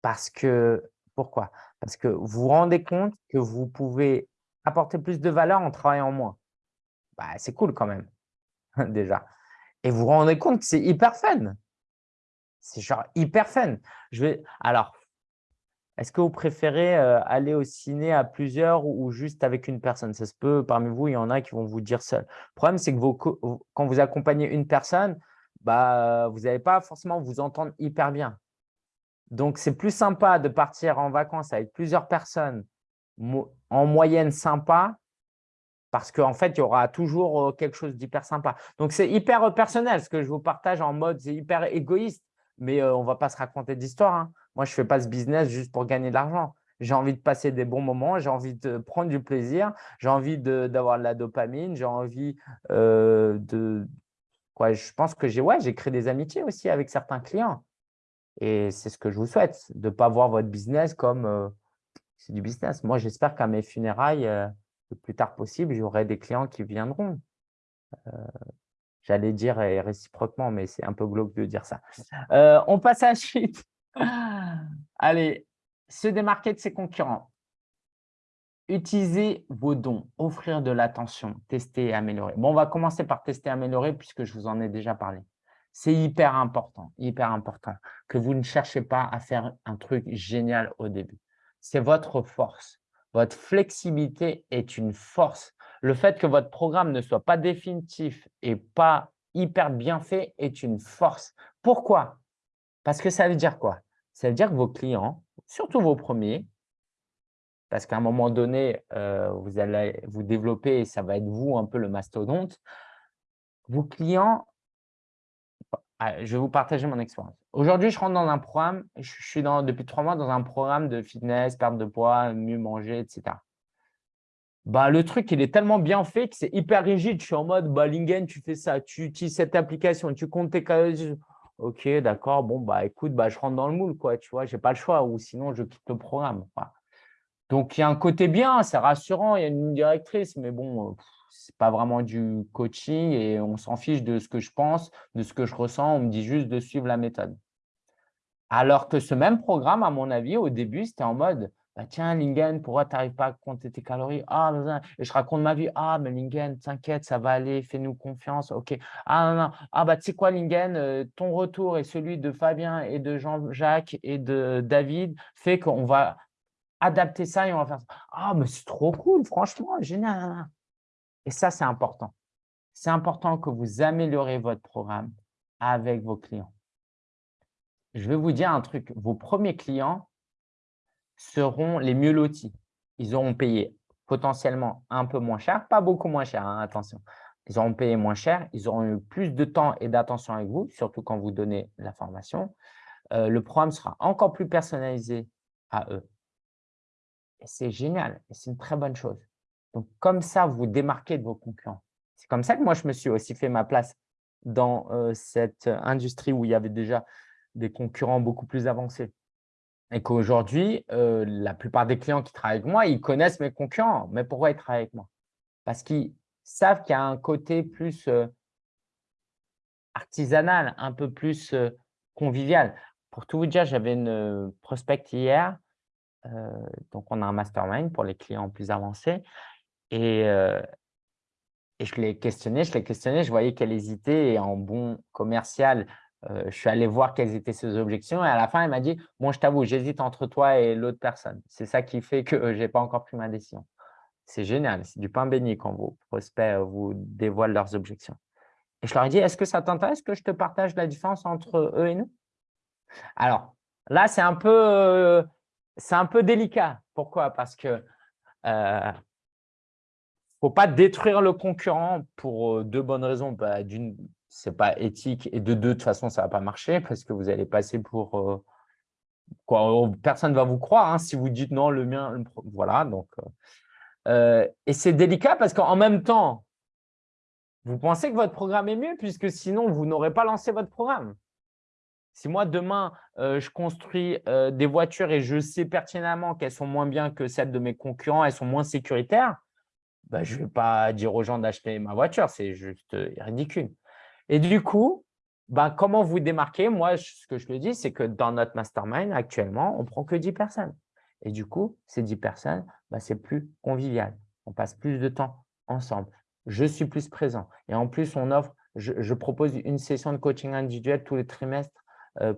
parce que, pourquoi? Parce que vous vous rendez compte que vous pouvez apporter plus de valeur en travaillant moins. Bah, c'est cool quand même, déjà. Et vous vous rendez compte que c'est hyper fun. C'est genre hyper fun. Je vais, alors, Est-ce que vous préférez aller au ciné à plusieurs ou juste avec une personne? Ça se peut, parmi vous, il y en a qui vont vous dire seul. Le problème, c'est que quand vous accompagnez une personne, bah, vous n'allez pas forcément vous entendre hyper bien. Donc, c'est plus sympa de partir en vacances avec plusieurs personnes en moyenne sympa parce qu'en fait, il y aura toujours quelque chose d'hyper sympa. Donc, c'est hyper personnel ce que je vous partage en mode, c'est hyper égoïste, mais on ne va pas se raconter d'histoire. Hein. Moi, je ne fais pas ce business juste pour gagner de l'argent. J'ai envie de passer des bons moments, j'ai envie de prendre du plaisir, j'ai envie d'avoir de, la dopamine, j'ai envie de… Quoi, je pense que j'ai ouais, créé des amitiés aussi avec certains clients. Et c'est ce que je vous souhaite, de ne pas voir votre business comme c'est du business. Moi, j'espère qu'à mes funérailles, le plus tard possible, j'aurai des clients qui viendront. J'allais dire réciproquement, mais c'est un peu glauque de dire ça. on passe à la suite. Allez, se démarquer de ses concurrents. Utilisez vos dons, offrir de l'attention, tester et améliorer. Bon, on va commencer par tester et améliorer puisque je vous en ai déjà parlé. C'est hyper important, hyper important que vous ne cherchez pas à faire un truc génial au début. C'est votre force. Votre flexibilité est une force. Le fait que votre programme ne soit pas définitif et pas hyper bien fait est une force. Pourquoi? Parce que ça veut dire quoi? Ça veut dire que vos clients, surtout vos premiers, parce qu'à un moment donné, euh, vous allez vous développer et ça va être vous un peu le mastodonte, vos clients ah, je vais vous partager mon expérience. Aujourd'hui, je rentre dans un programme, je suis dans, depuis trois mois dans un programme de fitness, perte de poids, mieux manger, etc. Bah, le truc, il est tellement bien fait que c'est hyper rigide. Je suis en mode, bah, Lingen, tu fais ça, tu utilises cette application, tu comptes tes calories. Ok, d'accord, bon, bah, écoute, bah, je rentre dans le moule, quoi, tu vois, je n'ai pas le choix ou sinon je quitte le programme. Donc, il y a un côté bien, c'est rassurant, il y a une directrice, mais bon, c'est pas vraiment du coaching et on s'en fiche de ce que je pense, de ce que je ressens. On me dit juste de suivre la méthode. Alors que ce même programme, à mon avis, au début, c'était en mode bah, Tiens, Lingen, pourquoi tu n'arrives pas à compter tes calories ah, Et je raconte ma vie Ah, mais Lingen, t'inquiète, ça va aller, fais-nous confiance. OK. Ah, non, non. Ah, bah, tu sais quoi, Lingen, euh, ton retour et celui de Fabien et de Jean-Jacques et de David fait qu'on va adapter ça et on va faire ça. Ah, mais c'est trop cool, franchement, génial. Et ça, c'est important. C'est important que vous améliorez votre programme avec vos clients. Je vais vous dire un truc. Vos premiers clients seront les mieux lotis. Ils auront payé potentiellement un peu moins cher, pas beaucoup moins cher, hein, attention. Ils auront payé moins cher, ils auront eu plus de temps et d'attention avec vous, surtout quand vous donnez la formation. Euh, le programme sera encore plus personnalisé à eux. Et c'est génial, et c'est une très bonne chose. Donc, comme ça, vous démarquez de vos concurrents. C'est comme ça que moi, je me suis aussi fait ma place dans cette industrie où il y avait déjà des concurrents beaucoup plus avancés. Et qu'aujourd'hui, la plupart des clients qui travaillent avec moi, ils connaissent mes concurrents. Mais pourquoi ils travaillent avec moi? Parce qu'ils savent qu'il y a un côté plus artisanal, un peu plus convivial. Pour tout vous dire, j'avais une prospect hier. donc, on a un mastermind pour les clients plus avancés. Et, je l'ai questionné, je l'ai questionné, je voyais qu'elle hésitait et en bon commercial, je suis allé voir quelles étaient ses objections et à la fin, elle m'a dit « Bon, je t'avoue, j'hésite entre toi et l'autre personne. C'est ça qui fait que je n'ai pas encore pris ma décision. » C'est génial, c'est du pain béni quand vos prospects vous dévoilent leurs objections. Et je leur ai dit « Est-ce que ça t'intéresse que je te partage la différence entre eux et nous ?» Alors, là, c'est un, peu, un peu délicat. Pourquoi? Parce que faut pas détruire le concurrent pour deux bonnes raisons. Bah, D'une, ce n'est pas éthique et de deux, de toute façon, ça ne va pas marcher parce que vous allez passer pour… quoi, personne ne va vous croire hein, si vous dites non, le mien, voilà. Donc, et c'est délicat parce qu'en même temps, vous pensez que votre programme est mieux puisque sinon, vous n'aurez pas lancé votre programme. Si moi, demain, je construis des voitures et je sais pertinemment qu'elles sont moins bien que celles de mes concurrents, elles sont moins sécuritaires, bah, je ne vais pas dire aux gens d'acheter ma voiture, c'est juste ridicule. Et du coup, bah, comment vous démarquer Moi, ce que je le dis, c'est que dans notre mastermind, actuellement, on ne prend que 10 personnes. Et du coup, ces 10 personnes, bah, c'est plus convivial. On passe plus de temps ensemble. Je suis plus présent. Et en plus, on offre, je, propose une session de coaching individuel tous les trimestres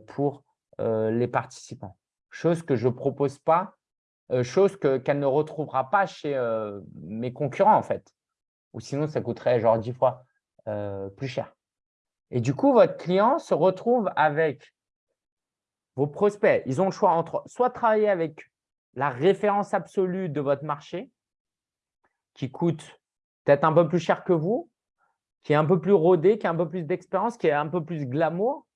pour les participants. chose que je ne propose pas, euh, chose qu'elle ne retrouvera pas chez euh, mes concurrents, en fait. Ou sinon, ça coûterait genre 10 fois plus cher. Et du coup, votre client se retrouve avec vos prospects. Ils ont le choix entre soit travailler avec la référence absolue de votre marché, qui coûte peut-être un peu plus cher que vous, qui est un peu plus rodé, qui a un peu plus d'expérience, qui est un peu plus glamour,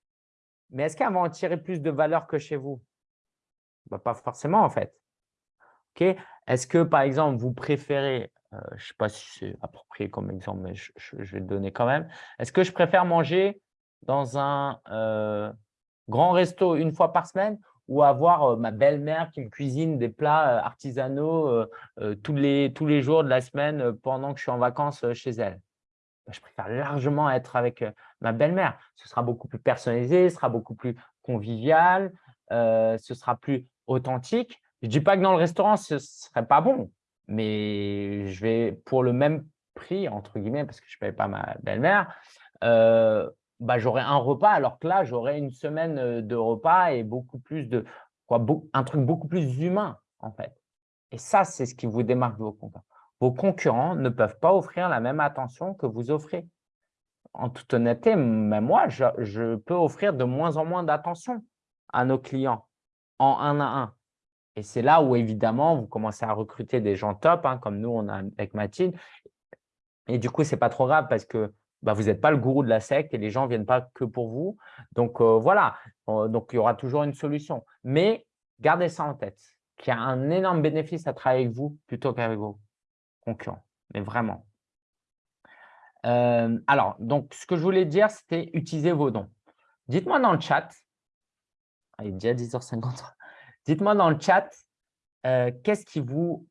mais est-ce qu'elle va en tirer plus de valeur que chez vous? Bah, Pas forcément, en fait. Est-ce que, par exemple, vous préférez, euh, je ne sais pas si c'est approprié comme exemple, mais je, vais le donner quand même. Est-ce que je préfère manger dans un euh, grand resto une fois par semaine ou avoir euh, ma belle-mère qui me cuisine des plats artisanaux tous, les, jours de la semaine pendant que je suis en vacances chez elle? Bah, je préfère largement être avec ma belle-mère. Ce sera beaucoup plus personnalisé, ce sera beaucoup plus convivial, ce sera plus authentique. Je ne dis pas que dans le restaurant, ce ne serait pas bon, mais je vais pour le même prix, entre guillemets, parce que je ne paye pas ma belle-mère, bah, j'aurai un repas, alors que là, j'aurai une semaine de repas et beaucoup plus de quoi, un truc beaucoup plus humain, en fait. Et ça, c'est ce qui vous démarque de vos concurrents. Vos concurrents ne peuvent pas offrir la même attention que vous offrez. En toute honnêteté, même moi, je, peux offrir de moins en moins d'attention à nos clients en un à un. Et c'est là où, évidemment, vous commencez à recruter des gens top, hein, comme nous, on a avec Mathilde. Et du coup, ce n'est pas trop grave parce que bah, vous n'êtes pas le gourou de la secte et les gens ne viennent pas que pour vous. Donc, euh, voilà. Euh, donc, il y aura toujours une solution. Mais gardez ça en tête, qu'il y a un énorme bénéfice à travailler avec vous plutôt qu'avec vous concurrent, mais vraiment. Euh, alors, donc, ce que je voulais dire, c'était utiliser vos dons. Dites-moi dans le chat, ah, il est déjà 10h53, dites-moi dans le chat, euh, qu'est-ce qui vous…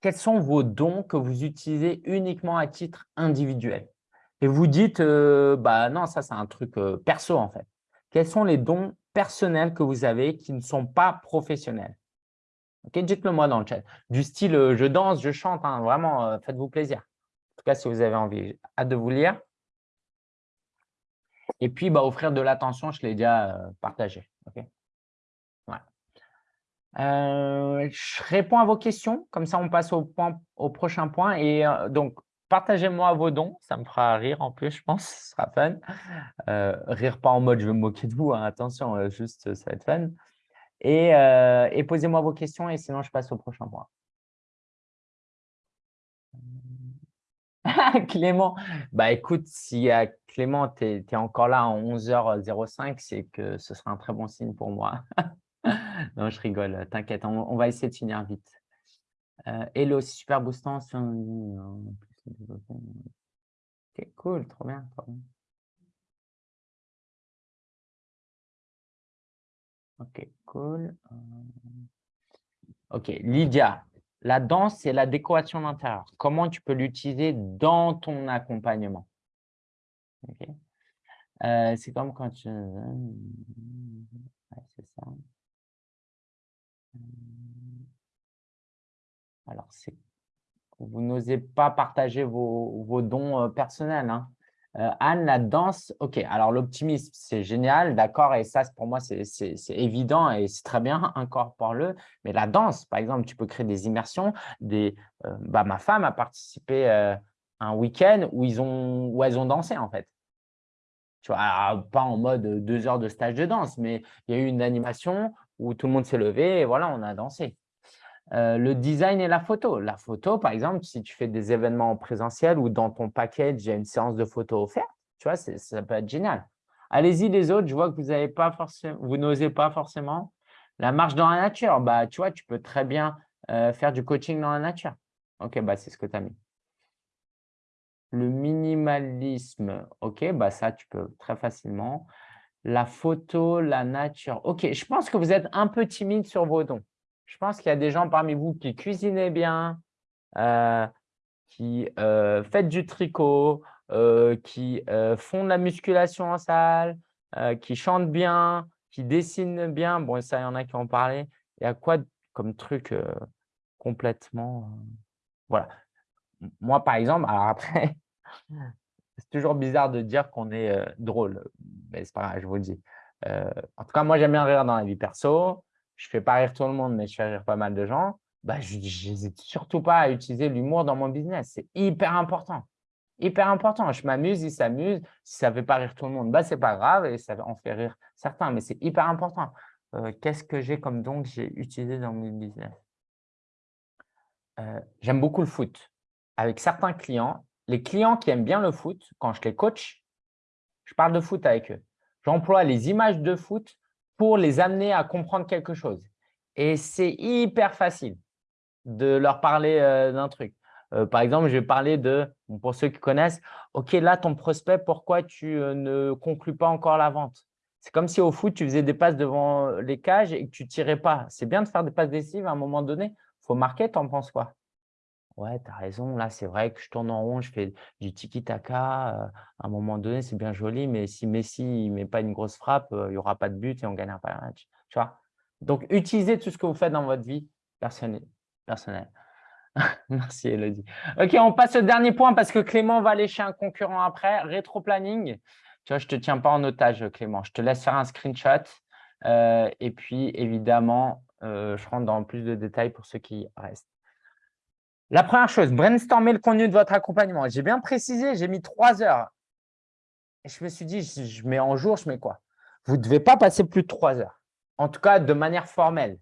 Quels sont vos dons que vous utilisez uniquement à titre individuel? Et vous dites, euh, bah non, ça c'est un truc perso en fait. Quels sont les dons personnels que vous avez qui ne sont pas professionnels? Dites-le moi dans le chat. Du style euh, je danse, je chante, hein, vraiment, euh, faites-vous plaisir. En tout cas, si vous avez envie. Hâte de vous lire. Et puis, bah, offrir de l'attention, je l'ai déjà euh, je réponds à vos questions, comme ça on passe au, point, au prochain point. Et donc, partagez-moi vos dons, ça me fera rire en plus, je pense, ce sera fun. rire pas en mode je vais me moquer de vous, hein, attention, juste ça va être fun. Euh, et, posez-moi vos questions et sinon je passe au prochain point. Clément, bah écoute, si Clément, tu encore là en 11h05, c'est que ce sera un très bon signe pour moi. non, je rigole, t'inquiète, on, va essayer de finir vite. Euh, hello, super boostant. Ok, cool, trop bien. Ok, cool. Euh, ok, Lydia, la danse, c'est la décoration d'intérieur. Comment tu peux l'utiliser dans ton accompagnement? Euh, C'est comme quand tu… c'est ça. Euh, alors, vous n'osez pas partager vos, dons personnels. Hein. Euh, Anne, la danse, ok, alors l'optimisme, c'est génial, d'accord, et ça, pour moi, c'est évident et c'est très bien, incorpore-le. Mais la danse, par exemple, tu peux créer des immersions. Des, euh, bah, ma femme a participé euh, un week-end où, où elles ont dansé, en fait. Tu vois, pas en mode deux heures de stage de danse, mais il y a eu une animation où tout le monde s'est levé et voilà, on a dansé. Euh, le design et la photo. La photo, par exemple, si tu fais des événements en présentiel ou dans ton package, il y a une séance de photos offerte, tu vois, ça peut être génial. Allez-y les autres, je vois que vous forcément, n'osez pas forcément. La marche dans la nature, bah, tu vois, tu peux très bien euh, faire du coaching dans la nature. Ok, bah, c'est ce que tu as mis. Le minimalisme, ok, bah, ça, tu peux très facilement. La photo, la nature. Ok, je pense que vous êtes un peu timide sur vos dons. Je pense qu'il y a des gens parmi vous qui cuisinez bien, euh, qui euh, faites du tricot, euh, qui font de la musculation en salle, qui chantent bien, qui dessinent bien. Bon, ça, il y en a qui ont parlé. Il y a quoi comme truc complètement… voilà. Moi, par exemple, alors après, c'est toujours bizarre de dire qu'on est drôle, mais c'est pas grave, je vous le dis. Euh, en tout cas, moi, j'aime bien rire dans la vie perso. Je ne fais pas rire tout le monde, mais je fais rire pas mal de gens. Bah, je n'hésite surtout pas à utiliser l'humour dans mon business. C'est hyper important. Hyper important. Je m'amuse, il s'amuse. Si ça ne fait pas rire tout le monde, bah, ce n'est pas grave et ça en fait rire certains, mais c'est hyper important. Euh, qu'est-ce que j'ai comme don que j'ai utilisé dans mon business? Euh, J'aime beaucoup le foot. Avec certains clients, les clients qui aiment bien le foot, quand je les coach, je parle de foot avec eux. J'emploie les images de foot pour les amener à comprendre quelque chose. Et c'est hyper facile de leur parler euh, d'un truc. par exemple, je vais parler de, pour ceux qui connaissent, « Ok, là, ton prospect, pourquoi tu ne conclus pas encore la vente ?» C'est comme si au foot, tu faisais des passes devant les cages et que tu ne tirais pas. C'est bien de faire des passes décisives à un moment donné. Il faut marquer, tu en penses quoi? Ouais, tu as raison. Là, c'est vrai que je tourne en rond, je fais du tiki-taka. à un moment donné, c'est bien joli, mais si Messi ne met pas une grosse frappe, il n'y aura pas de but et on ne gagnera pas le match. Tu vois? Donc, utilisez tout ce que vous faites dans votre vie personnelle. Merci, Elodie. OK, on passe au dernier point parce que Clément va aller chez un concurrent après. Rétro-planning. Tu vois, je ne te tiens pas en otage, Clément. Je te laisse faire un screenshot. Euh, et puis, évidemment, euh, je rentre dans plus de détails pour ceux qui restent. La première chose, brainstormer le contenu de votre accompagnement. J'ai bien précisé, j'ai mis trois heures. Je me suis dit, je mets en jour, je mets quoi? Vous ne devez pas passer plus de trois heures. En tout cas, de manière formelle.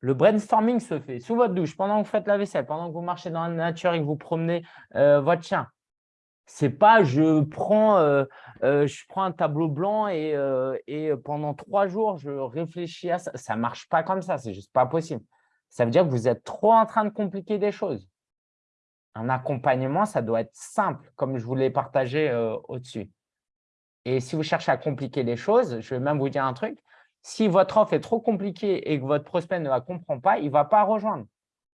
Le brainstorming se fait sous votre douche, pendant que vous faites la vaisselle, pendant que vous marchez dans la nature et que vous promenez euh, votre chien. C'est pas je prends, euh, euh, je prends un tableau blanc et, et, pendant trois jours, je réfléchis à ça. Ça ne marche pas comme ça, c'est juste pas possible. Ça veut dire que vous êtes trop en train de compliquer des choses. Un accompagnement, ça doit être simple, comme je vous l'ai partagé au-dessus. Et si vous cherchez à compliquer les choses, je vais même vous dire un truc. Si votre offre est trop compliquée et que votre prospect ne la comprend pas, il ne va pas rejoindre.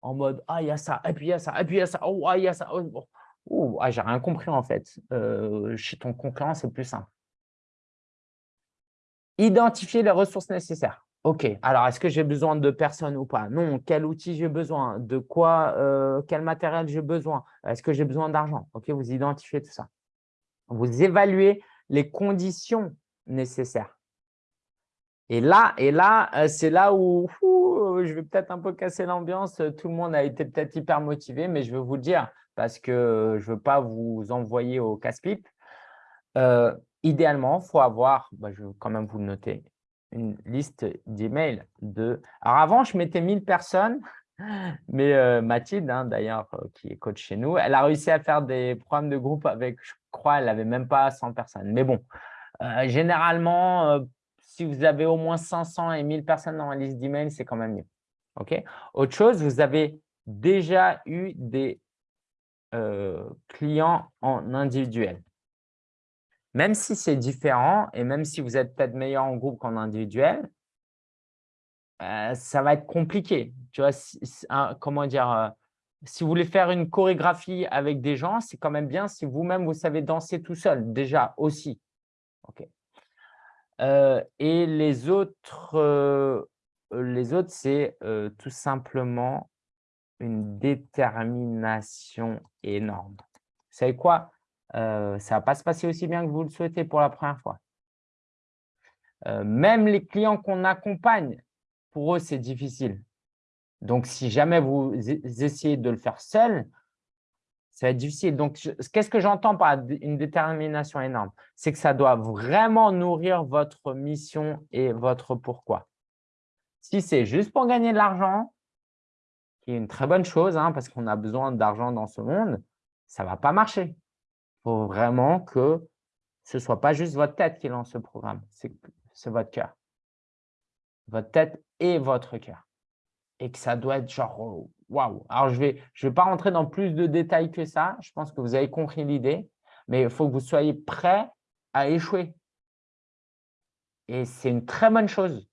En mode, ah, il y a ça, et puis il y a ça, et puis il y a ça, oh, ah, il y a ça. Oh, ah, j'ai rien compris en fait. Euh, chez ton concurrent, c'est plus simple. Identifier les ressources nécessaires. OK, alors est-ce que j'ai besoin de personnes ou pas? Non, quel outil j'ai besoin? De quoi euh, Quel matériel j'ai besoin? Est-ce que j'ai besoin d'argent? OK, vous identifiez tout ça. Vous évaluez les conditions nécessaires. Et là, et là euh, c'est là où je vais peut-être un peu casser l'ambiance. Tout le monde a été peut-être hyper motivé, mais je vais vous le dire, parce que je ne veux pas vous envoyer au casse-pipe. Euh, idéalement, il faut avoir, bah, je vais quand même vous le noter, une liste d'emails de… Alors avant, je mettais 1000 personnes, mais euh, Mathilde, hein, d'ailleurs, euh, qui est coach chez nous, elle a réussi à faire des programmes de groupe avec, je crois, elle n'avait même pas 100 personnes. Mais bon, généralement, si vous avez au moins 500 et 1000 personnes dans la liste d'emails, c'est quand même mieux. Autre chose, vous avez déjà eu des euh, clients en individuel. Même si c'est différent et même si vous êtes peut-être meilleur en groupe qu'en individuel, euh, ça va être compliqué. Tu vois, comment dire, euh, si vous voulez faire une chorégraphie avec des gens, c'est quand même bien si vous-même, vous savez danser tout seul, déjà aussi. Ok. et les autres, les autres c'est tout simplement une détermination énorme. Vous savez quoi? Euh, Ça ne va pas se passer aussi bien que vous le souhaitez pour la première fois. Euh, même les clients qu'on accompagne, pour eux, c'est difficile. Donc, si jamais vous essayez de le faire seul, ça va être difficile. Donc, qu'est-ce que j'entends par une détermination énorme? C'est que ça doit vraiment nourrir votre mission et votre pourquoi. Si c'est juste pour gagner de l'argent, qui est une très bonne chose hein, parce qu'on a besoin d'argent dans ce monde, ça ne va pas marcher. Il faut vraiment que ce ne soit pas juste votre tête qui lance ce programme, c'est votre cœur. Votre tête et votre cœur. Et que ça doit être genre oh, waouh. Alors, je ne vais, je vais pas rentrer dans plus de détails que ça. Je pense que vous avez compris l'idée. Mais il faut que vous soyez prêt à échouer. Et c'est une très bonne chose.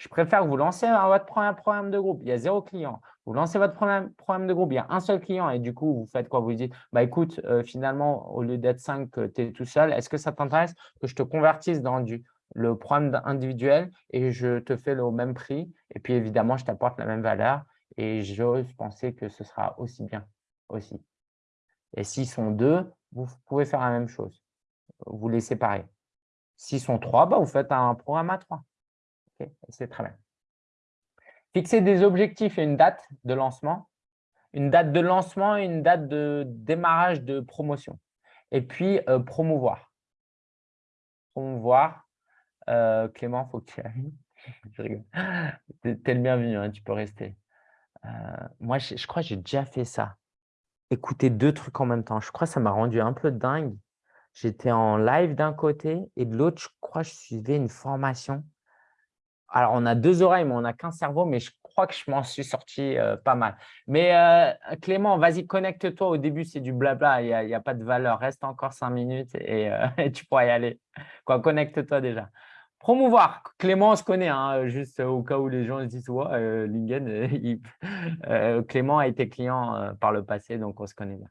Je préfère que vous lancez votre premier programme de groupe. Il y a zéro client. Vous lancez votre premier programme de groupe, il y a un seul client et du coup, vous faites quoi? Vous dites, bah, écoute, euh, finalement, au lieu d'être cinq, tu es tout seul. Est-ce que ça t'intéresse que je te convertisse dans du, le programme individuel et je te fais le même prix Et puis, évidemment, je t'apporte la même valeur et j'ose penser que ce sera aussi bien aussi. Et s'ils sont deux, vous pouvez faire la même chose. Vous les séparez. S'ils sont trois, bah, vous faites un programme à trois. C'est très bien. Fixer des objectifs et une date de lancement. Une date de lancement et une date de démarrage de promotion. Et puis, euh, promouvoir. Promouvoir. Euh, Clément, il faut que tu ailles. je. T'es le bienvenu, hein, tu peux rester. Euh, moi, je, je crois que j'ai déjà fait ça. Écouter deux trucs en même temps. Je crois que ça m'a rendu un peu dingue. J'étais en live d'un côté et de l'autre, je crois que je suivais une formation. Alors, on a deux oreilles, mais on n'a qu'un cerveau, mais je crois que je m'en suis sorti euh, pas mal. Mais euh, Clément, vas-y, connecte-toi. Au début, c'est du blabla, il n'y a, pas de valeur. Reste encore cinq minutes et, euh, tu pourras y aller. Quoi, connecte-toi déjà. Promouvoir. Clément, on se connaît, hein, juste au cas où les gens se disent ouais, Lingen, Clément a été client par le passé, donc on se connaît bien.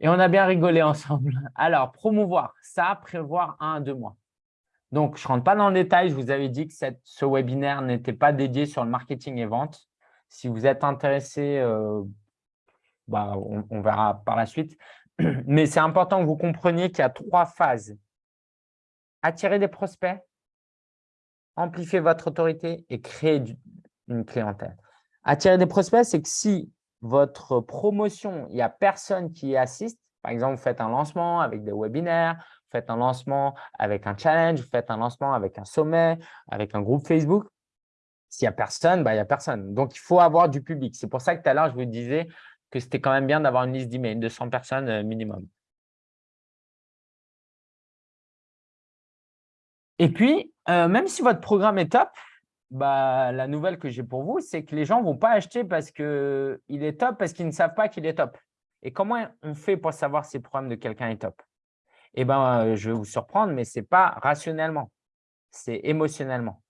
Et on a bien rigolé ensemble. Alors, promouvoir, ça, prévoir un deux mois. Donc, je ne rentre pas dans le détail. Je vous avais dit que ce webinaire n'était pas dédié sur le marketing et vente. Si vous êtes intéressé, euh, bah, on, verra par la suite. Mais c'est important que vous compreniez qu'il y a trois phases. Attirer des prospects, amplifier votre autorité et créer une clientèle. Attirer des prospects, c'est que si votre promotion, il n'y a personne qui y assiste, par exemple, vous faites un lancement avec des webinaires, faites un lancement avec un challenge, vous faites un lancement avec un sommet, avec un groupe Facebook. S'il n'y a personne, bah, il n'y a personne. Donc, il faut avoir du public. C'est pour ça que tout à l'heure, je vous disais que c'était quand même bien d'avoir une liste d'emails de 100 personnes euh, minimum. Et puis, euh, même si votre programme est top, bah, la nouvelle que j'ai pour vous, c'est que les gens ne vont pas acheter parce qu'il est top, parce qu'ils ne savent pas qu'il est top. Et comment on fait pour savoir si le programme de quelqu'un est top? Eh ben, je vais vous surprendre, mais ce n'est pas rationnellement, c'est émotionnellement.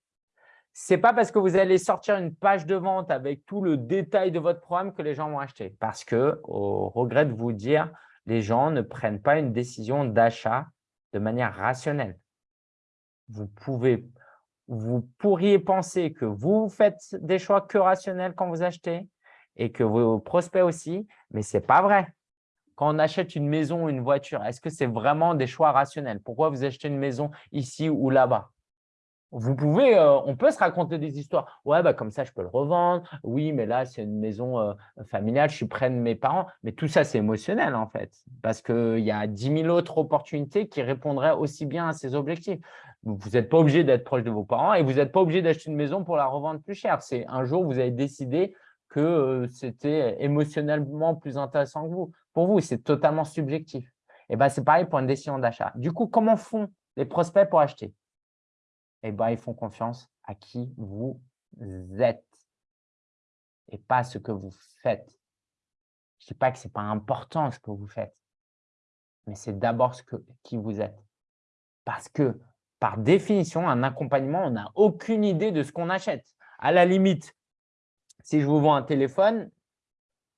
Ce n'est pas parce que vous allez sortir une page de vente avec tout le détail de votre programme que les gens vont acheter. Parce que, au regret de vous dire, les gens ne prennent pas une décision d'achat de manière rationnelle. Vous, pouvez, vous pourriez penser que vous faites des choix que rationnels quand vous achetez et que vos prospects aussi, mais ce n'est pas vrai quand on achète une maison ou une voiture, est-ce que c'est vraiment des choix rationnels? Pourquoi vous achetez une maison ici ou là-bas? Vous pouvez, euh, on peut se raconter des histoires. Ouais, bah comme ça, je peux le revendre. Oui, mais là, c'est une maison euh, familiale, je suis près de mes parents. Mais tout ça, c'est émotionnel en fait, parce qu'il y a 10 000 autres opportunités qui répondraient aussi bien à ces objectifs. Vous n'êtes pas obligé d'être proche de vos parents et vous n'êtes pas obligé d'acheter une maison pour la revendre plus cher. C'est un jour, vous avez décidé que euh, c'était émotionnellement plus intéressant que vous. Pour vous, c'est totalement subjectif. Et ben, c'est pareil pour une décision d'achat. Du coup, comment font les prospects pour acheter? Eh ben, ils font confiance à qui vous êtes et pas ce que vous faites. Je ne dis pas que ce n'est pas important ce que vous faites, mais c'est d'abord ce que, qui vous êtes. Parce que, par définition, un accompagnement, on n'a aucune idée de ce qu'on achète. À la limite, si je vous vends un téléphone,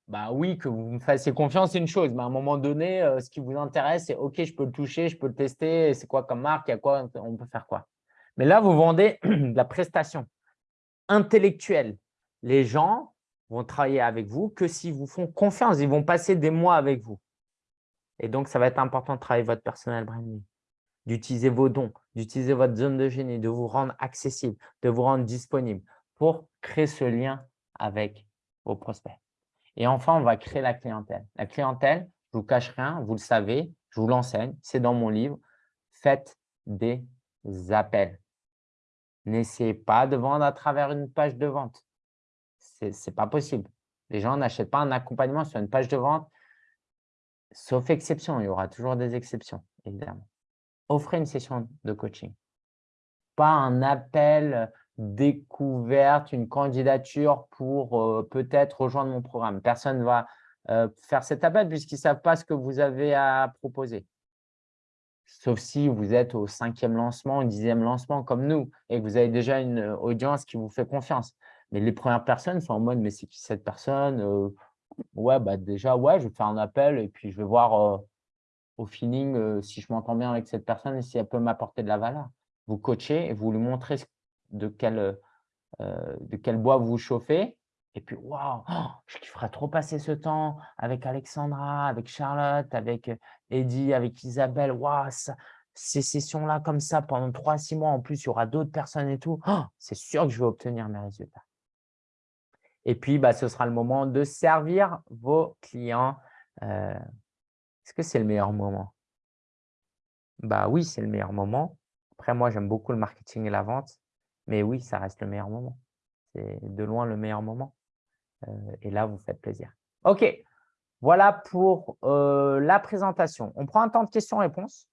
bah oui, que vous me fassiez confiance, c'est une chose. Mais à un moment donné, euh, ce qui vous intéresse, c'est OK, je peux le toucher, je peux le tester. C'est quoi comme marque y a quoi On peut faire quoi Mais là, vous vendez de la prestation intellectuelle. Les gens vont travailler avec vous que s'ils vous font confiance. Ils vont passer des mois avec vous. Et donc, ça va être important de travailler votre personnel branding, d'utiliser vos dons, d'utiliser votre zone de génie, de vous rendre accessible, de vous rendre disponible pour créer ce lien avec vos prospects. Et enfin, on va créer la clientèle. La clientèle, je ne vous cache rien, vous le savez, je vous l'enseigne, c'est dans mon livre. Faites des appels. N'essayez pas de vendre à travers une page de vente. Ce n'est pas possible. Les gens n'achètent pas un accompagnement sur une page de vente, sauf exception. Il y aura toujours des exceptions, évidemment. Offrez une session de coaching. Pas un appel découverte, une candidature pour euh, peut-être rejoindre mon programme. Personne ne va euh, faire cet appel puisqu'ils ne savent pas ce que vous avez à proposer. Sauf si vous êtes au cinquième lancement, au dixième lancement comme nous et que vous avez déjà une euh, audience qui vous fait confiance. Mais les premières personnes sont en mode « mais c'est qui cette personne Ouais, bah déjà, ouais, je vais faire un appel et puis je vais voir au feeling si je m'entends bien avec cette personne et si elle peut m'apporter de la valeur. Vous coachez et vous lui montrez ce de quel, euh, de quel bois vous chauffez. Et puis, waouh, je kifferais trop passer ce temps avec Alexandra, avec Charlotte, avec Eddie, avec Isabelle. Waouh, ces sessions-là comme ça pendant trois, six mois, en plus, il y aura d'autres personnes et tout, c'est sûr que je vais obtenir mes résultats. Et puis, bah, ce sera le moment de servir vos clients. Euh, est-ce que c'est le meilleur moment? Bah oui, c'est le meilleur moment. Après, moi, j'aime beaucoup le marketing et la vente, mais oui, ça reste le meilleur moment. C'est de loin le meilleur moment. Euh, et là, vous faites plaisir. OK, voilà pour euh, la présentation. On prend un temps de questions-réponses.